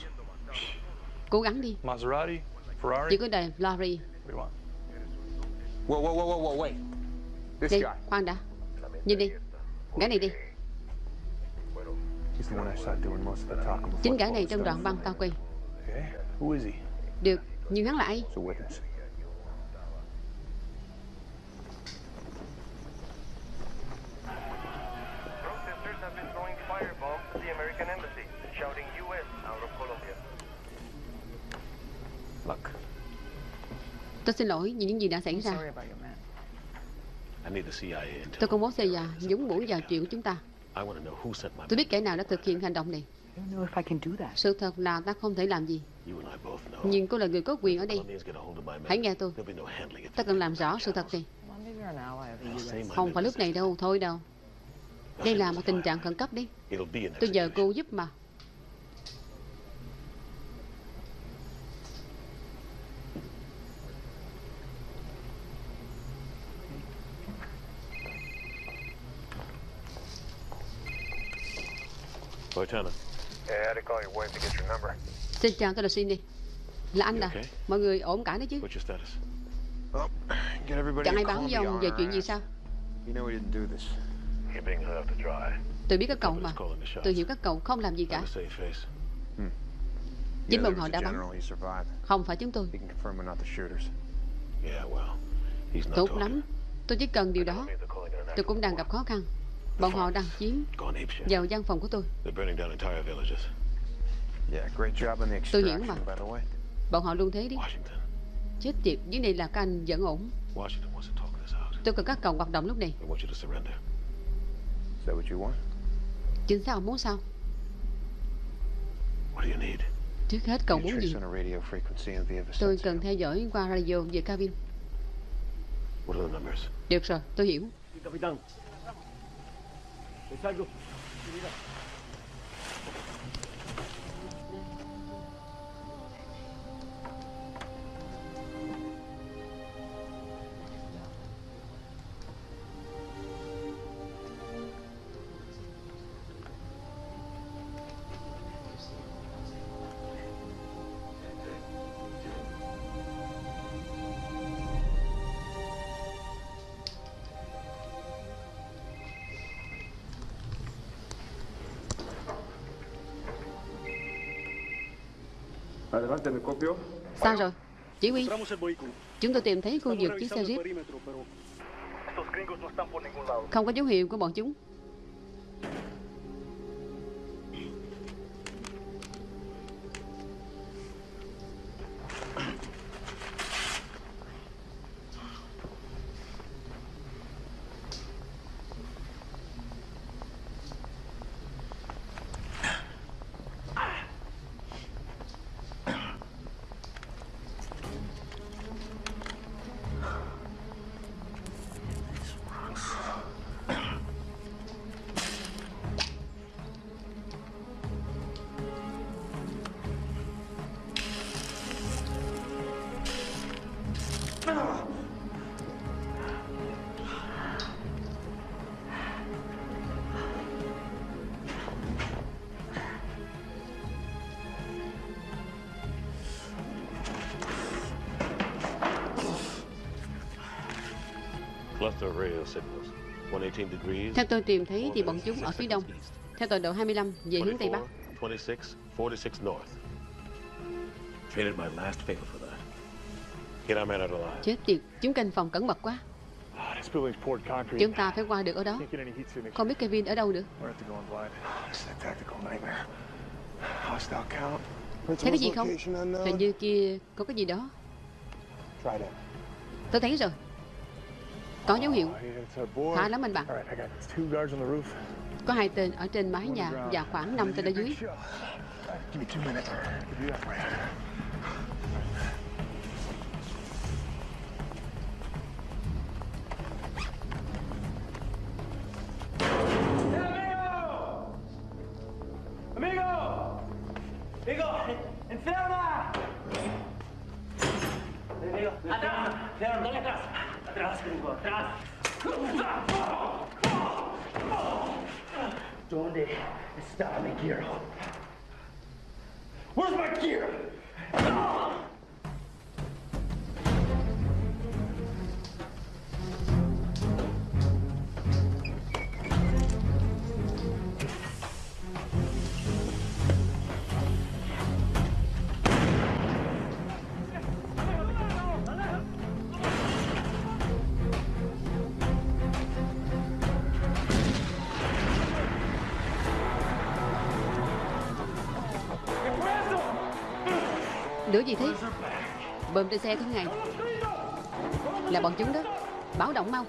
Cố gắng đi, Maserati? Ferrari? chỉ có đời want? Whoa, whoa, whoa, whoa, wait. This Đi, guy. khoan đã. Nhìn đi, gã này đi. Chính the gã này trong đoạn băng tao quay. Okay. Who is he? Được, nhưng hắn là ai? He's a witness. Protesters have been throwing firebombs at the American embassy, shouting U.S. out of Colombia. Look, Tôi xin lỗi vì những gì đã xảy ra. CIA. Tôi công bố xây già, nhúng mũi vào chuyện của chúng ta. I want to know who sent my Tôi biết kẻ nào đã thực hiện hành động này. I don't know if I can do that. Sự thật là ta không thể làm gì. Nhưng cô là người có quyền ở đây. Hãy nghe tôi. Ta cần làm rõ sự thật này. Không phải lúc này đâu, thôi đâu. Đây là một tình trạng khẩn cấp đi Tôi nhờ cô giúp mà Lieutenant. Yeah, I had to call your wife to get your number. Xin chào, tôi là Cindy. Là anh à? Mọi người ổn cả đấy chứ? What's your status? Oh, get everybody Chẳng ai báo với ông về chuyện gì sao? You know we didn't do this. You're being held to dry. Tôi biết các cậu mà. Tôi hiểu các cậu không làm gì cả. Face. Chính bọn họ đã bắn. Không phải chúng tôi. Well, Tốt lắm. Tôi chỉ cần điều đó. Tôi cũng đang gặp khó khăn. Bọn họ đang chiếm vào văn phòng của tôi. Tôi hiểu extraction, mà. Bọn họ luôn thế đi. Chết tiệt, dưới này là các anh vẫn ổn. Tôi cần các cậu hoạt động lúc này. Chính xác ông muốn sao? What do you need? Trước hết cậu muốn gì? Tôi cần theo dõi qua radio về cabin. What are the numbers? Được rồi, tôi hiểu. Es algo. Mira. Sao rồi? Chỉ huy, chúng tôi tìm thấy khu vực chiếc xe Jeep. Không có dấu hiệu của bọn chúng. Theo tôi tìm thấy thì bọn chúng ở phía đông. Theo tọa độ 25 về hướng Tây Bắc. 24, 26, 46 north. Traded my last favor for that. Get our man out alive. Chết tiệt, chúng canh phòng cẩn mật quá. Concrete. Chúng ta phải qua được ở đó. Không biết Kevin ở đâu nữa. Thấy cái gì không? Hình như kia có cái gì đó. Tôi thấy rồi. Có dấu hiệu. Khá lắm anh bạn. Có hai tên ở trên mái nhà và khoảng 5 tên ở dưới. ¡Amigo! ¡Enferma! Amigo, atrás, enferma, dale atrás. Atrás, gringo, atrás. ¿Dónde está mi gear? Where's my gear? Gì thế? Bơm trên xe thôi ngài Là bọn chúng đó. Báo động mau.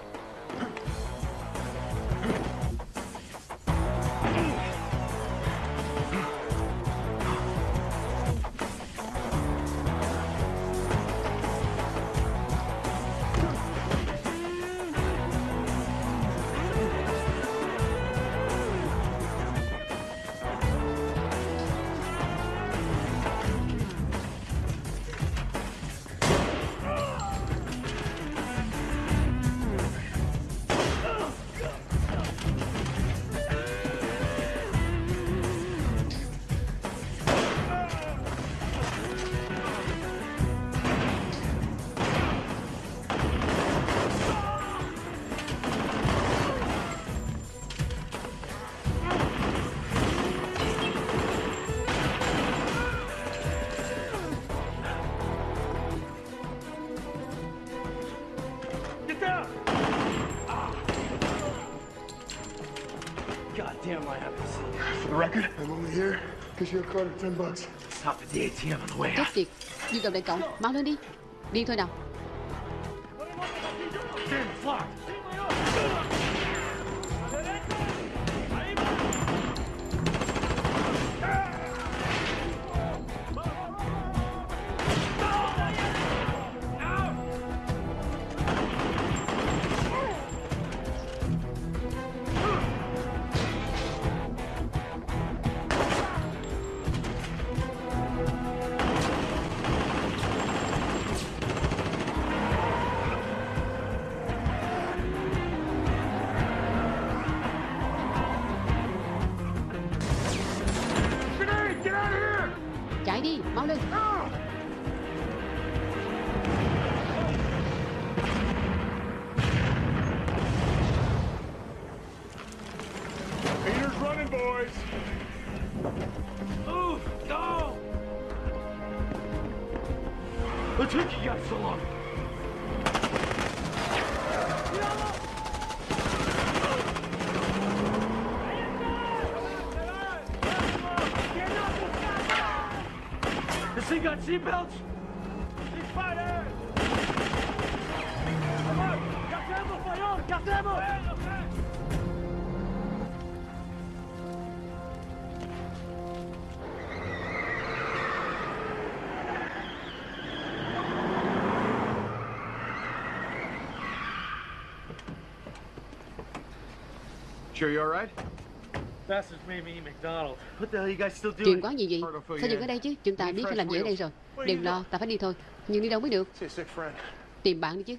Chết tiệt. Nhu cầu đại cộng Mau lên đi. Đi thôi nào Running, boys. Move! Go! What took you guys so long? This thing got seatbelts? Ceasefire! Come on! Gardez-vous, voyons! Gardez-vous! Guys still doing? Chuyện quán gì vậy? Sao dừng ở đây chứ? Chúng ta biết phải làm gì ở đây rồi. Đừng lo Ta phải đi thôi. Nhưng đi đâu mới được. Tìm bạn đi chứ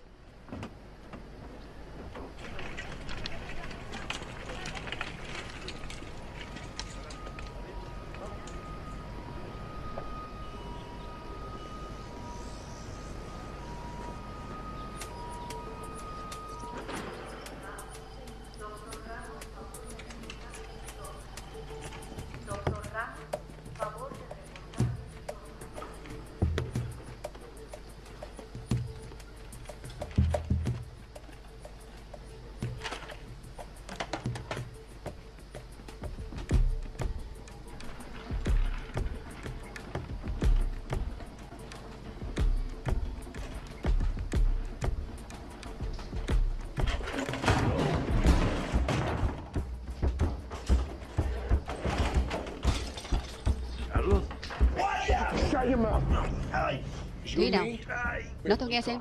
tôi nghe xem.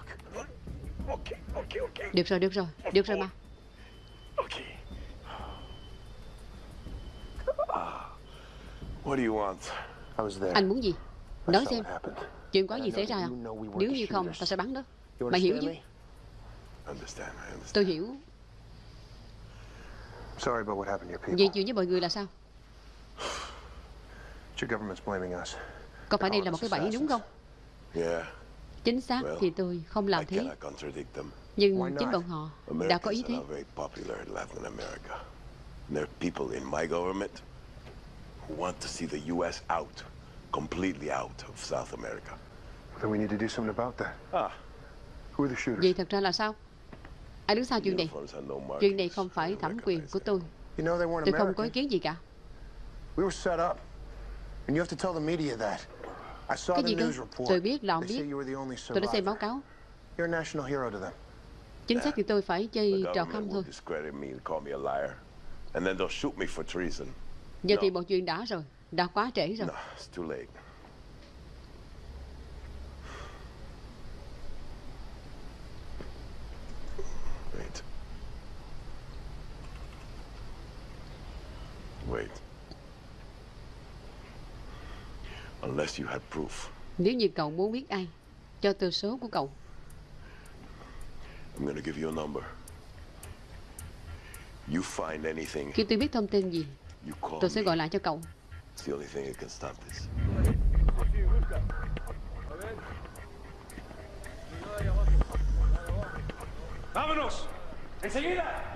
Được rồi được rồi Được rồi mà. What do you want? I was there. Anh muốn gì? Nói xem. Chuyện có gì xảy ra? à Nếu như không ta sẽ bắn đó. Mày hiểu chứ. Tôi hiểu. Sorry about what happened to your people. Vậy chuyện với mọi người là sao? (sighs) Your government's blaming us. Có phải đây là một cái bẫy đúng không? Yeah, Chính xác thì tôi không làm thế. Nhưng chính bọn họ đã có ý thế there are people in my government who want to see the U.S. out, completely out of South America. Then we need to do something about that. Ah. Who are the shooters? Vậy thật ra là sao Ai đứng sau chuyện này. Chuyện này không phải thẩm quyền của tôi You know they weren't Tôi không có ý kiến gì cả We were set up. And you have to tell the media that. I saw Cái the gì cơ news report. Tôi biết là ông biết you were the only Tôi đã xem survivor. báo cáo You're a national hero to them. Chính xác thì tôi phải The chơi trò government khăm thôi discredit me and call me a liar. And then they'll shoot me for treason. Giờ thì mọi chuyện đã rồi Đã quá trễ rồi No, it's too late. Wait. Wait. Unless you had proof, Nếu như cậu muốn biết ai Cho tôi số của cậu I'm gonna give you a number. You find anything, Khi tôi biết thông tin gì you call Tôi sẽ gọi lại cho cậu It's the only thing that can stop this. ¡Vámonos! ¡Enseguida!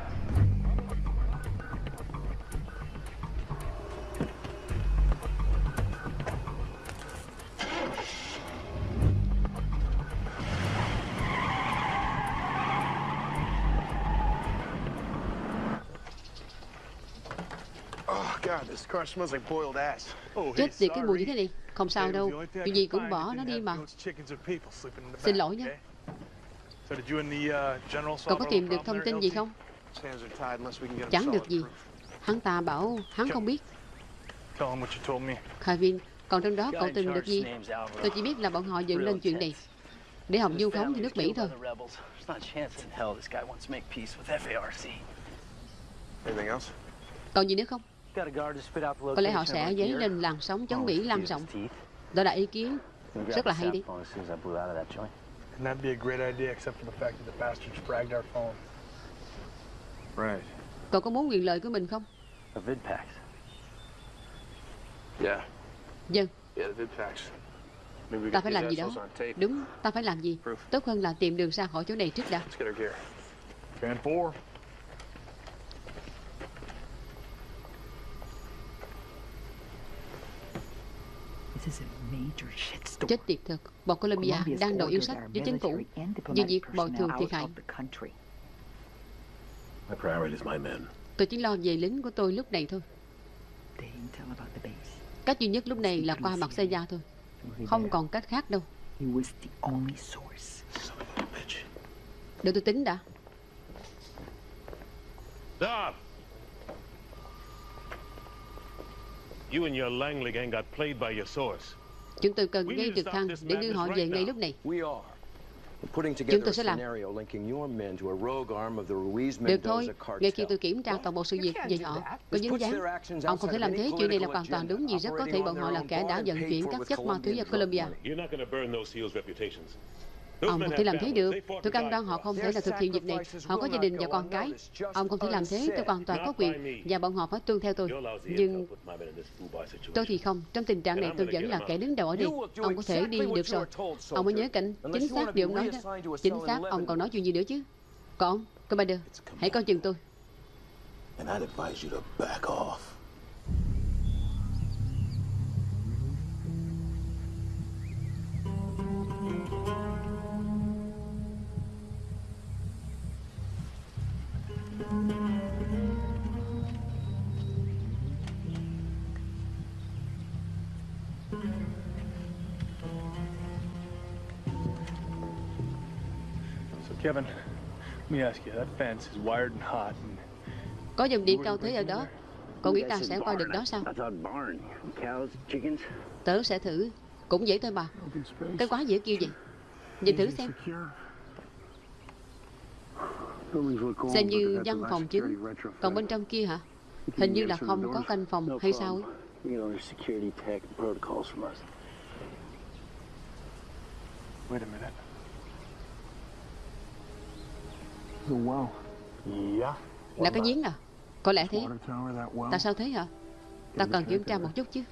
Chết tiệt cái mùi như thế này. Không sao đâu. Chuyện gì cũng bỏ nó đi mà. Xin lỗi nha. Cậu có tìm được thông tin gì không? Chẳng được gì. Hắn ta bảo hắn không biết. Kevin Còn trong đó cậu tìm được gì? Tôi chỉ biết là bọn họ dựng lên chuyện này Để học du khống cho nước Mỹ thôi. Còn gì nữa không Có lẽ họ sẽ dấy lên làn sóng chống Mỹ lan rộng Đó là ý kiến Rất là hay đi And that'd be a great idea, except for the fact that the bastards fragged our phone. Right. Cậu có muốn quyền lợi của mình không? Vidpax. Yeah. Dân. Yeah, the we Ta phải làm gì đó. Đúng, ta phải làm gì? Tốt hơn là tìm đường ra khỏi chỗ này trước đã. Let's get her gear. Fan four. Chết tiệt thật, bọn Colombia đang đòi yêu sách với chính phủ về việc bồi thường thiệt hại. Tôi chỉ lo về lính của tôi lúc này thôi. Cách duy nhất lúc này là qua mặt xe gia thôi. Không còn cách khác đâu. Để tôi tính đã. Stop! You and your Langley gang got played by your source. Chúng tôi cần ngay trực thăng để đưa họ về ngay lúc này. Chúng tôi sẽ làm. Được thôi, ngay khi tôi kiểm tra toàn bộ sự việc về họ có dính dáng. Ông không thể làm thế, chuyện này là hoàn toàn đúng vì rất có thể bọn họ là kẻ đã vận chuyển các chất ma túy vào Colombia. Ông không thể làm thế được. Tôi cam đoan họ không thể là thực hiện việc này. Họ có gia đình và con cái. Ông không thể làm thế. Tôi hoàn toàn có quyền và bọn họ phải tuân theo tôi. Nhưng tôi thì không. Trong tình trạng này tôi vẫn là kẻ đứng đầu ở đây. Ông có thể đi được rồi. Ông mới nhớ cảnh chính xác điều ông nói đó. Chính xác. Ông còn nói chuyện gì nữa chứ? Còn, Commander, hãy coi chừng tôi. And I'd advise you to back off. Có dòng điện cao thế ở đó. Cậu nghĩ ta sẽ qua được đó sao? Tớ sẽ thử. Cũng dễ thôi mà. Cái quá dễ kêu vậy. Nhìn thử xem. Xem như văn phòng chính. Còn bên trong kia hả? Hình như là không có canh phòng hay sao ấy. wait a minute. The well. Yeah. Là cái giếng à? Có lẽ thế. Tại sao thế hả? Ta cần kiểm tra một chút chứ.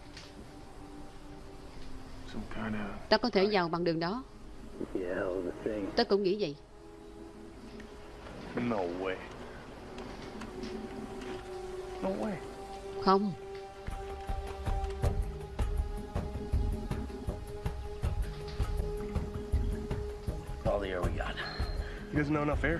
Ta có thể vào bằng đường đó. Tớ cũng nghĩ vậy. No way. No way. Không. All the air we got. You guys know enough air?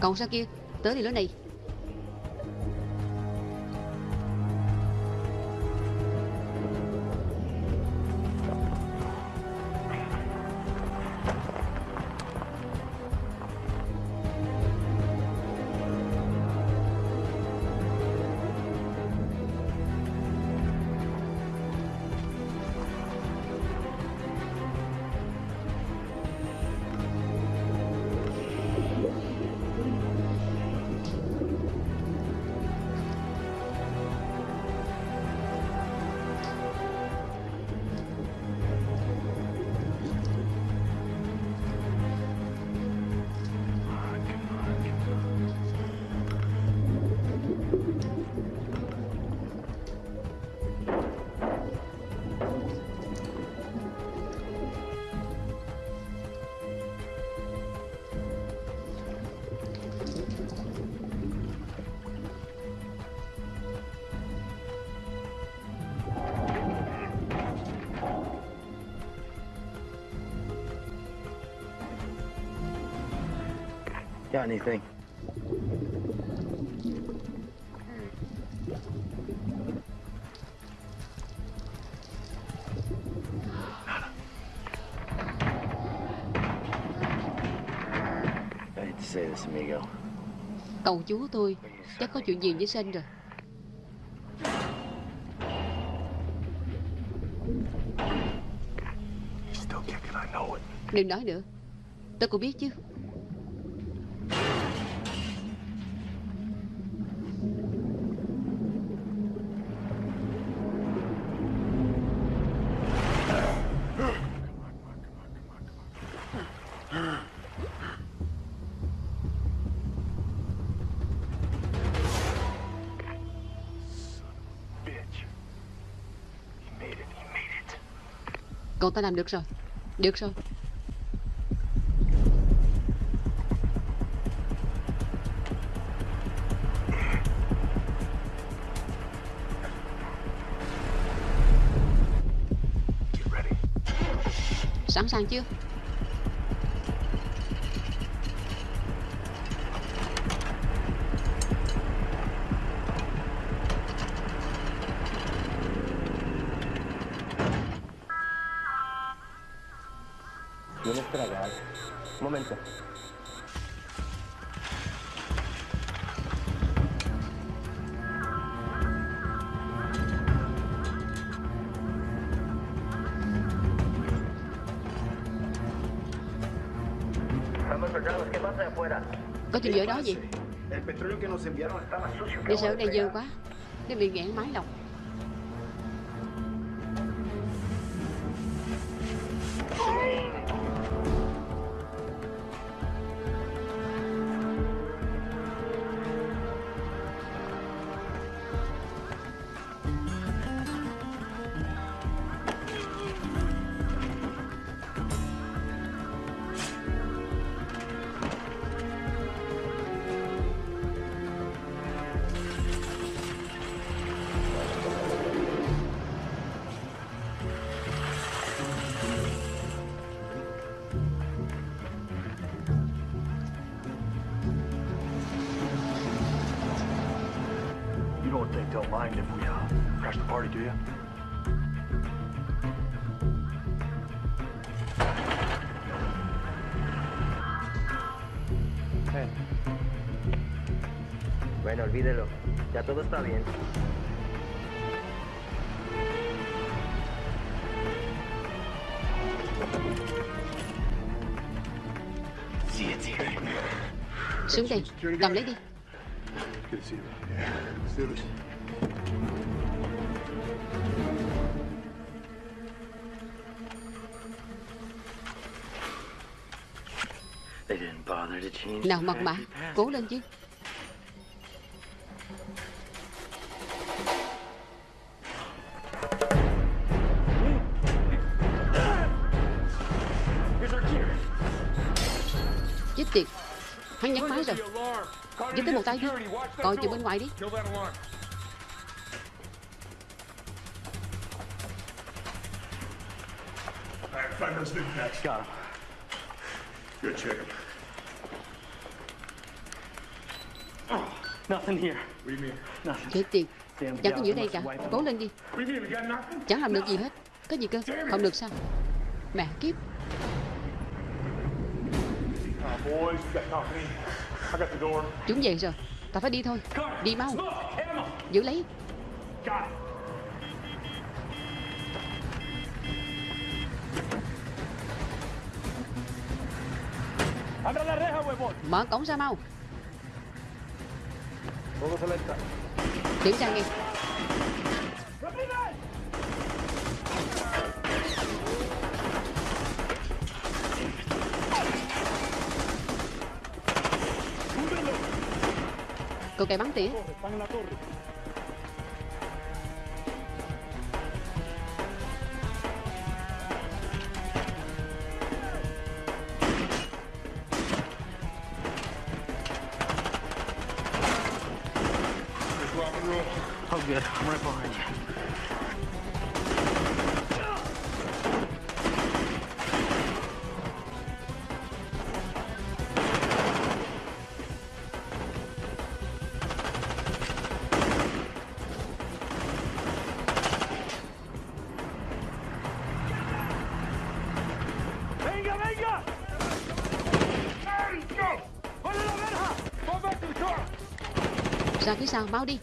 Còn sao kia? Tới đi lối này. Anything? I hate to say this, amigo. Cậu chú tôi chắc có chuyện gì với Sen rồi. Đừng nói nữa. Tôi cũng biết chứ. Cậu ta làm được rồi. Được rồi. Sẵn sàng chưa đó gì. Để sợ đây dơ quá. Nó bị nghẹn máy lọc don't mind if we uh, crash the party, do you? Bueno, olvídelo. Ya todo está bien. Cầm lấy đi Good to see you. Yeah, let's do this. Nào mật mã. Cố lên chứ Chết tiệt Hắn nhắc máy rồi Giúp tới một tay đi Coi chừng bên ngoài đi Got him. Good, chicken. Tiệt. Damn Chẳng có gì ở đây cả Cố lên đi? Chẳng làm được gì hết. Có gì cơ? Không được sao. Mẹ kiếp. Chúng về rồi. Ta phải đi thôi. Đi mau. Giữ lấy. Mở cổng ra mau Todos alerta. Kiểm tra ngay Cô kẻ bắn tỉa good. I'm right behind you. ra phía sau mau đi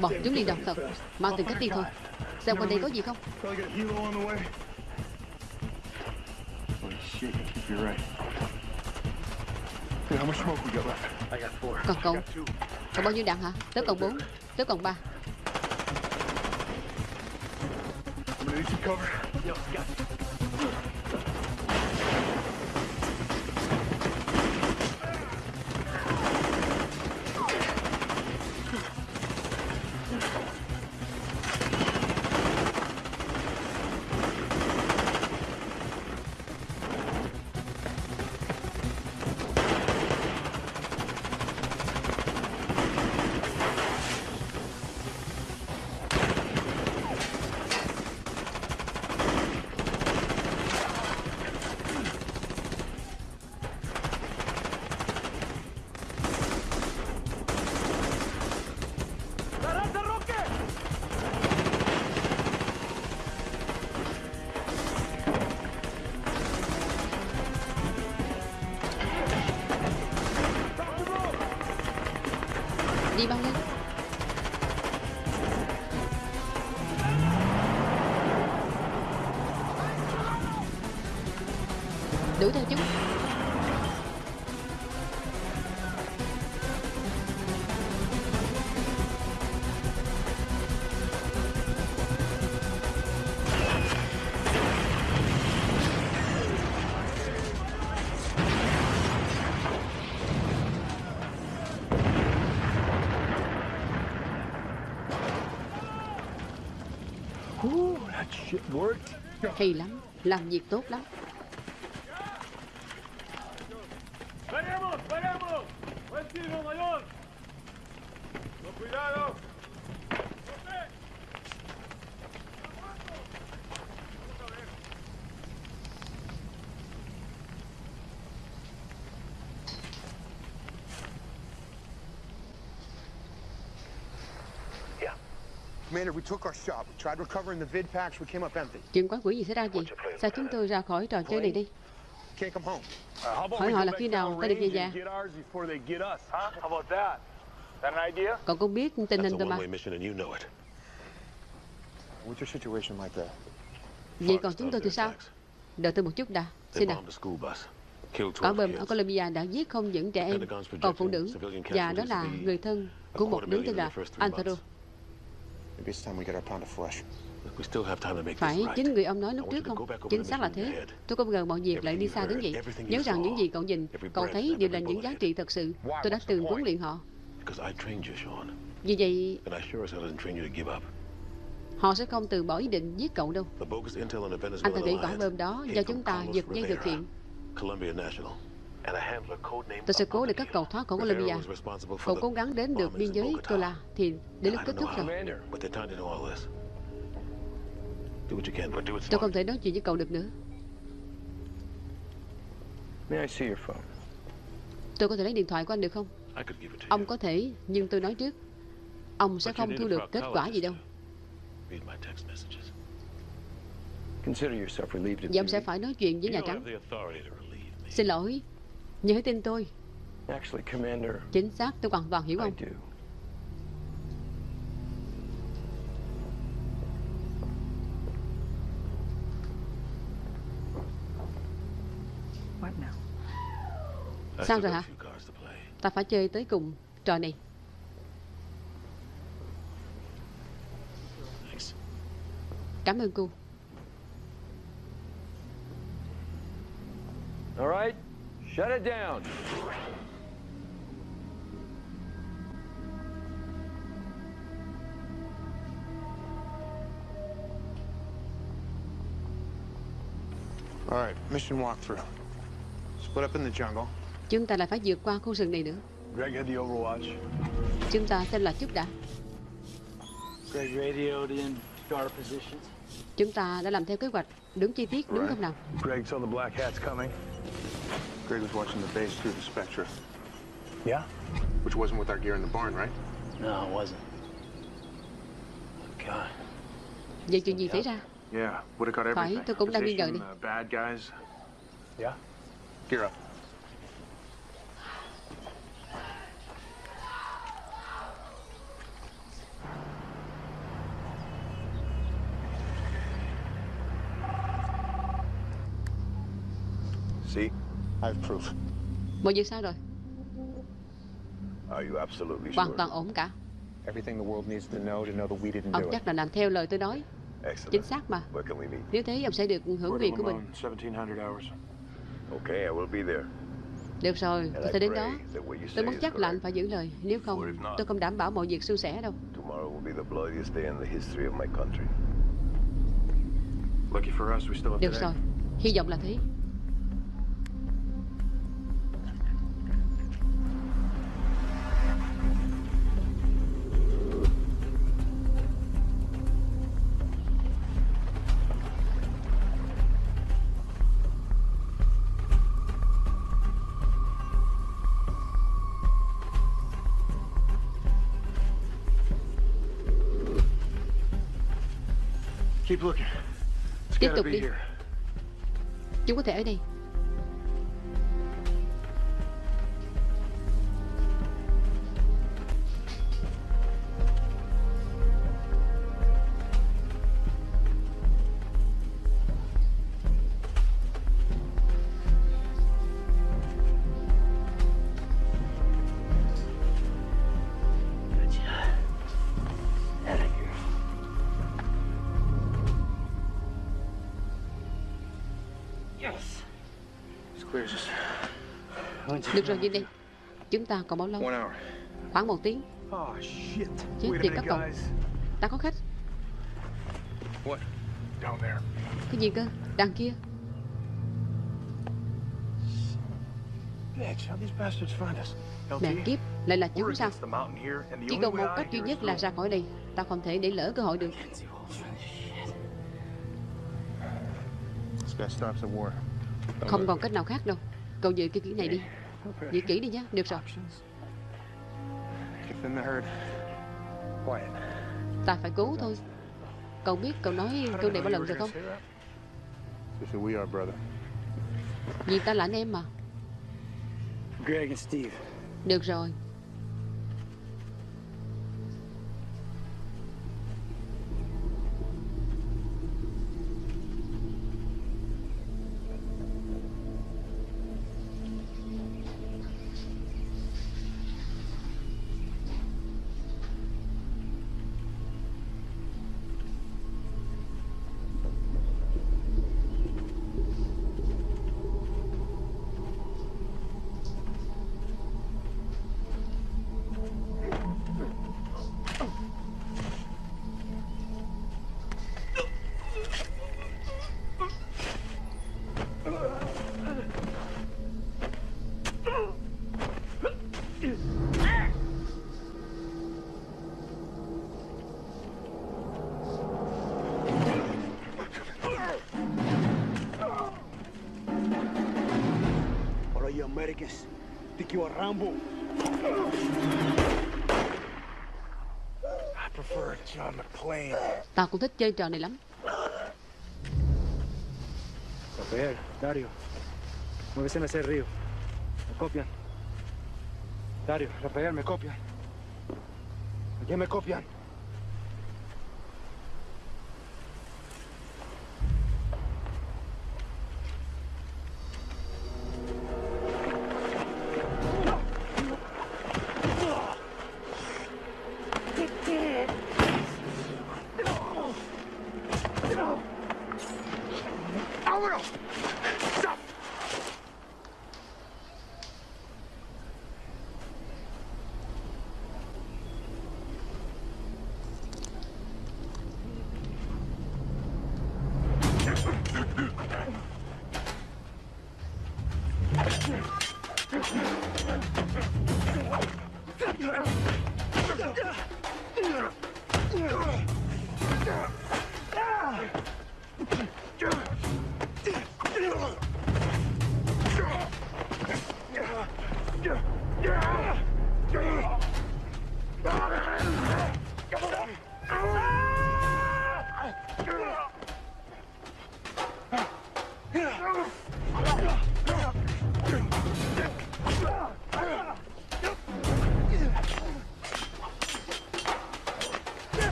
Bọn chúng liền đọc thật. Mang tìm cách đi thôi. Xem quanh đây có gì không? Còn cậu? Còn bao nhiêu đạn hả? Tớ còn 4 Tớ còn 3 Hay lắm Làm việc tốt lắm. Chuyện quái quỷ gì xảy ra gì Sao chúng tôi ra khỏi trò chơi này đi? Can't come home. Hỏi họ là khi nào ta được về nhà? Cậu cũng biết tình hình rồi mà. What's your situation like there? Vậy còn chúng tôi thì sao? Đợi tôi một chút đã. Xin nào. Quả bom ở Colombia đã giết không những trẻ em Còn phụ nữ Và đó là người thân của một đứa tên là Antero Phải, chính người ông nói lúc trước không? Chính xác là thế. Tôi không ngờ mọi việc lại đi xa đến vậy. Nhớ rằng những gì cậu nhìn, cậu thấy đều là những giá trị thật sự. Tôi đã từng huấn luyện họ. Vì vậy, họ sẽ không từ bỏ ý định giết cậu đâu. Anh ta nghĩ quả bom đó do chúng ta giật dây thực hiện. Tôi sẽ cố để các cậu thoát khỏi Colombia. Cậu cố gắng đến được biên giới Cola thì đến lúc kết thúc rồi. Tôi không thể nói chuyện với cậu được nữa. Tôi có thể lấy điện thoại của anh được không? Ông có thể, nhưng tôi nói trước. Ông sẽ không thu được kết quả gì đâu. Và ông sẽ phải nói chuyện với Nhà Trắng. Xin lỗi, hãy tin tôi. Chính xác, tôi hoàn toàn hiểu ông. Sao rồi hả? Ta phải chơi tới cùng trò này. Cảm ơn cô. All right, shut it down. All right, mission walkthrough. Split up in the jungle. Chúng ta lại phải vượt qua khu rừng này nữa. Greg had the overwatch. Chúng ta xem là chút đã. Greg radioed in to our positions. Chúng ta đã làm theo kế hoạch đúng chi tiết đúng không nào? Greg saw the black hats coming. Greg was watching the base through the Spectra. Yeah? Which wasn't with our gear in the barn, right? No, it wasn't. Oh, God. Vậy chuyện gì xảy ra? Yeah, would have got everything. Phải, tôi cũng đang nghi ngờ đi. Uh, bad guys. Yeah? Gear up. See? I have proof. Mọi việc sao rồi? Are you absolutely Hoàn sure? toàn ổn cả. Everything the world needs to know to know that we didn't Ông do it. chắc là làm theo lời tôi nói. Excellent. Chính xác mà. Where can we meet? Nếu thế ông sẽ được hưởng quyền của mình. 1700 hours. Okay, I will be there. Được rồi, tôi sẽ đến đó. Tôi muốn chắc là anh phải giữ lời. Nếu không, tôi không đảm bảo mọi việc suôn sẻ đâu. Tomorrow will be the bloodiest day in the history of my country. Lucky for us, we still have Được rồi, hy vọng là thế. Tiếp tục đi. Chúng có thể ở đây. Được rồi, Vinh đi. Chúng ta còn bao lâu? Khoảng một tiếng. Oh, shit. Chết tiệt các cậu. Ta có khách. What? Down there. Cái gì cơ? Đằng kia. Mẹ kiếp, lại là chúng sao? Chỉ còn một cách duy nhất là ra khỏi đây. Ta không thể để lỡ cơ hội được. Không còn cách nào khác đâu. Cậu giữ cái kỹ này đi. Giữ kỹ đi nhé. Được rồi. Ta phải cứu thôi. Cậu biết cậu nói câu này bao lần rồi không? Vì ta là anh em mà. Được rồi. McClane. Ta cũng thích chơi trò này lắm. Rafael, Dario. Muévese en ese río. ¿Me copian? Dario, Rafael, ¿me copian? ¿A quién me copian?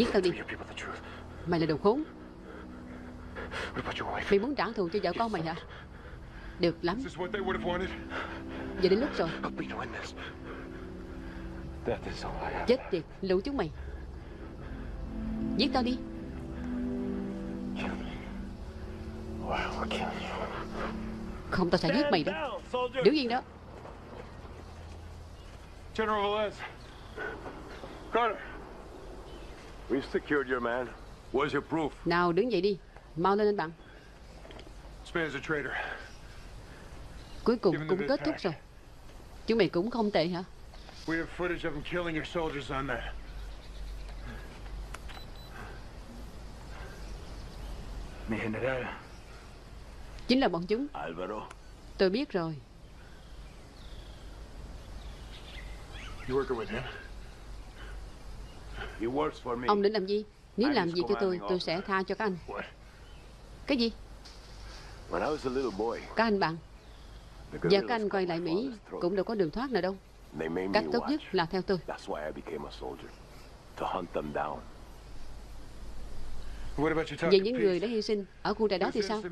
Giết tao đi. Mày là đồ khốn. Mày muốn trả thù cho vợ con mày hả? Được lắm. Giờ đến lúc rồi. Chết tiệt, lũ chúng mày. Giết tao đi. Không, tao sẽ giết mày đó. Đứng yên đó? General Velez. Carter. We've secured your man. Where's your proof? Nào đứng dậy đi Mau lên anh bạn. Cuối cùng cũng kết thúc rồi Chúng mày cũng không tệ hả We have footage of him killing your soldiers on that. Mi general. Chính là bọn chúng Alvaro. Tôi biết rồi You working with him? He works for me. Ông định làm gì? Nếu làm gì cho tôi Tôi sẽ tha cho các anh. Cái gì? Các anh bạn. guerrillas các anh quay lại Mỹ. Cũng đâu có đường thoát nào đâu. Cách tốt nhất là theo tôi. Về những người đã hy sinh Ở khu trại đó thì sao.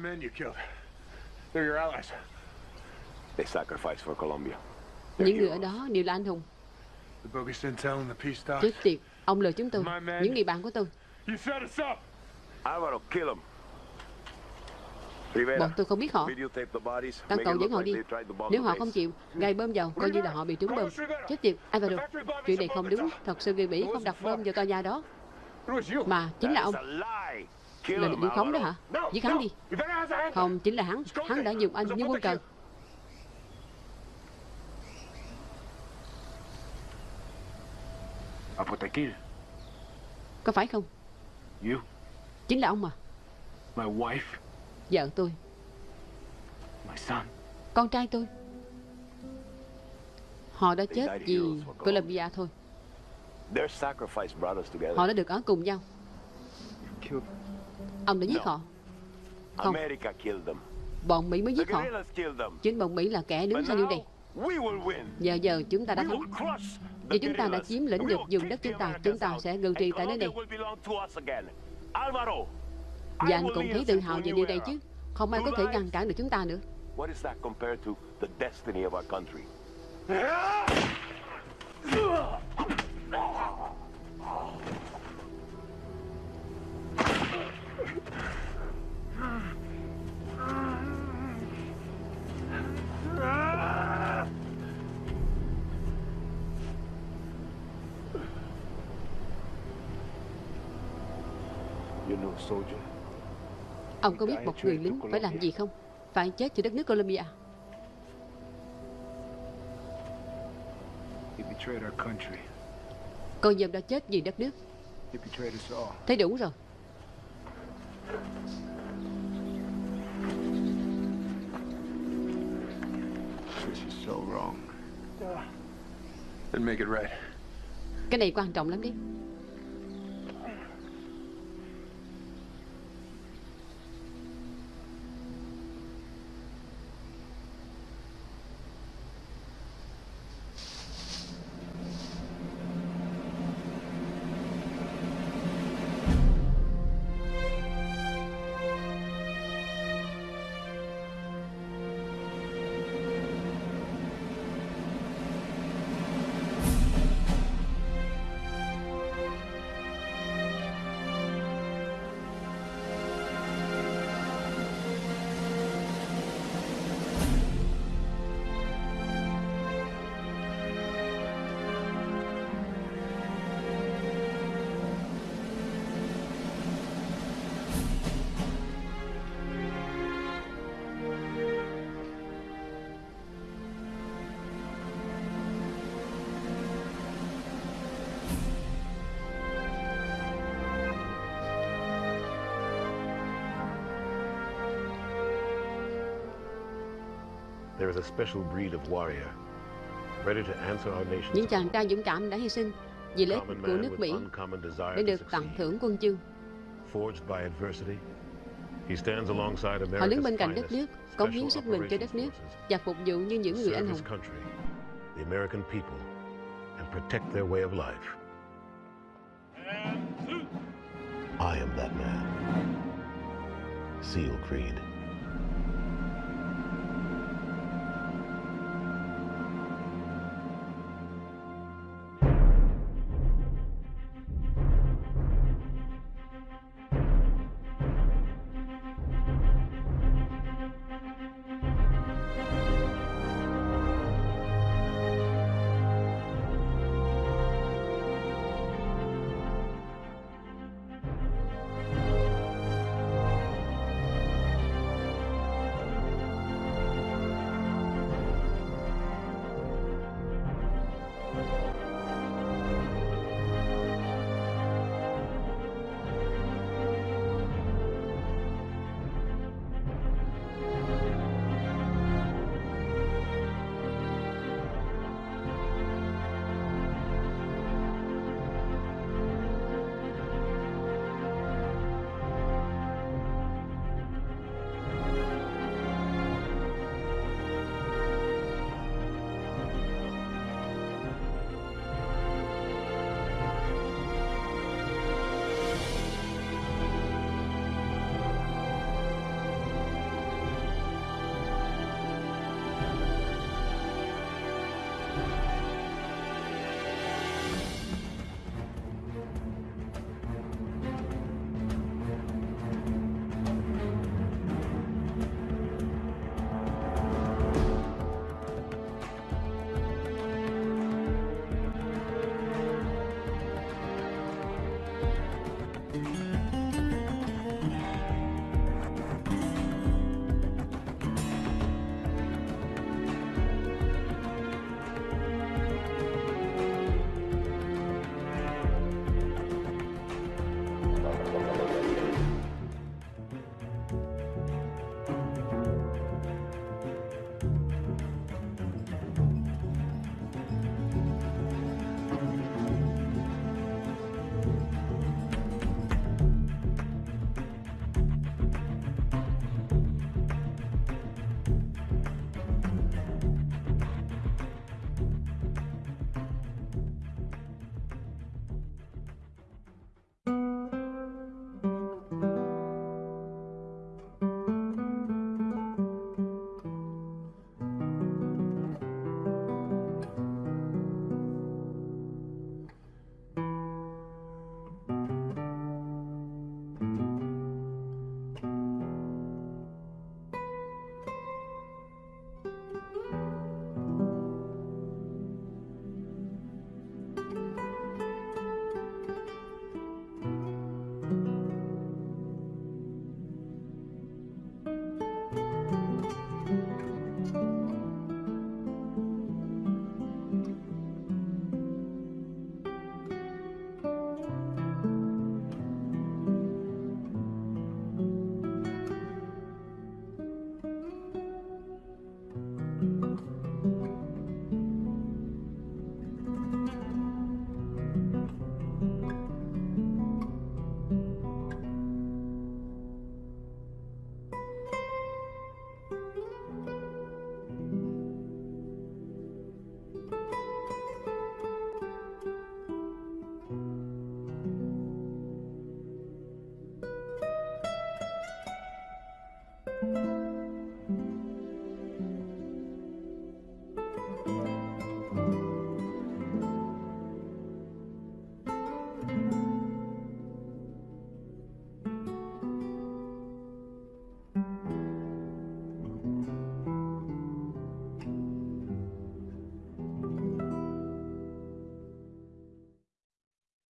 Những người ở đó đều là anh hùng. Chết tiệt Ông lừa chúng tôi. Những người bạn của tôi. Bọn tôi không biết họ. Make cậu dẫn họ đi. Nếu họ không chịu Gây bơm vào Coi như là họ bị trúng bơm. Chết tiệt Alvaro. Chuyện này không đúng. Thật sự người Mỹ không đặt bơm vào tòa nhà đó. Mà chính là ông. Là định khống đó hả? Giết hắn đi. Không chính là hắn. Hắn đã dùng anh như quân cờ Có phải không You. Chính là ông mà My wife. Vợ tôi My son. Con trai tôi Họ đã chết vì thôi sacrifice brought us together. Họ đã được ở cùng nhau. Ông đã giết họ Không America killed them. Bọn Mỹ mới giết họ. Chính bọn Mỹ là kẻ đứng sau điều này. Giờ giờ chúng ta đã thắng Vì chúng ta đã chiếm lĩnh được vùng đất chúng ta. Chúng ta sẽ ngự trị tại nơi này. Và anh cũng thấy tự hào về điều này chứ. Không ai có thể ngăn cản được chúng ta nữa (laughs) (laughs) Ông có biết một người lính phải làm gì không Phải chết cho đất nước Colombia. Cô dâm đã chết vì đất nước. Thấy đủ rồi. Cái này quan trọng lắm đấy Những chàng trai dũng cảm đã hy sinh vì lợi ích của nước Mỹ để được tặng thưởng quân chương. Họ đứng bên cạnh đất nước, cống hiến sức mình cho đất nước và phục vụ như những người anh hùng. The American people and protect their way of life. I am that man. SEAL Creed.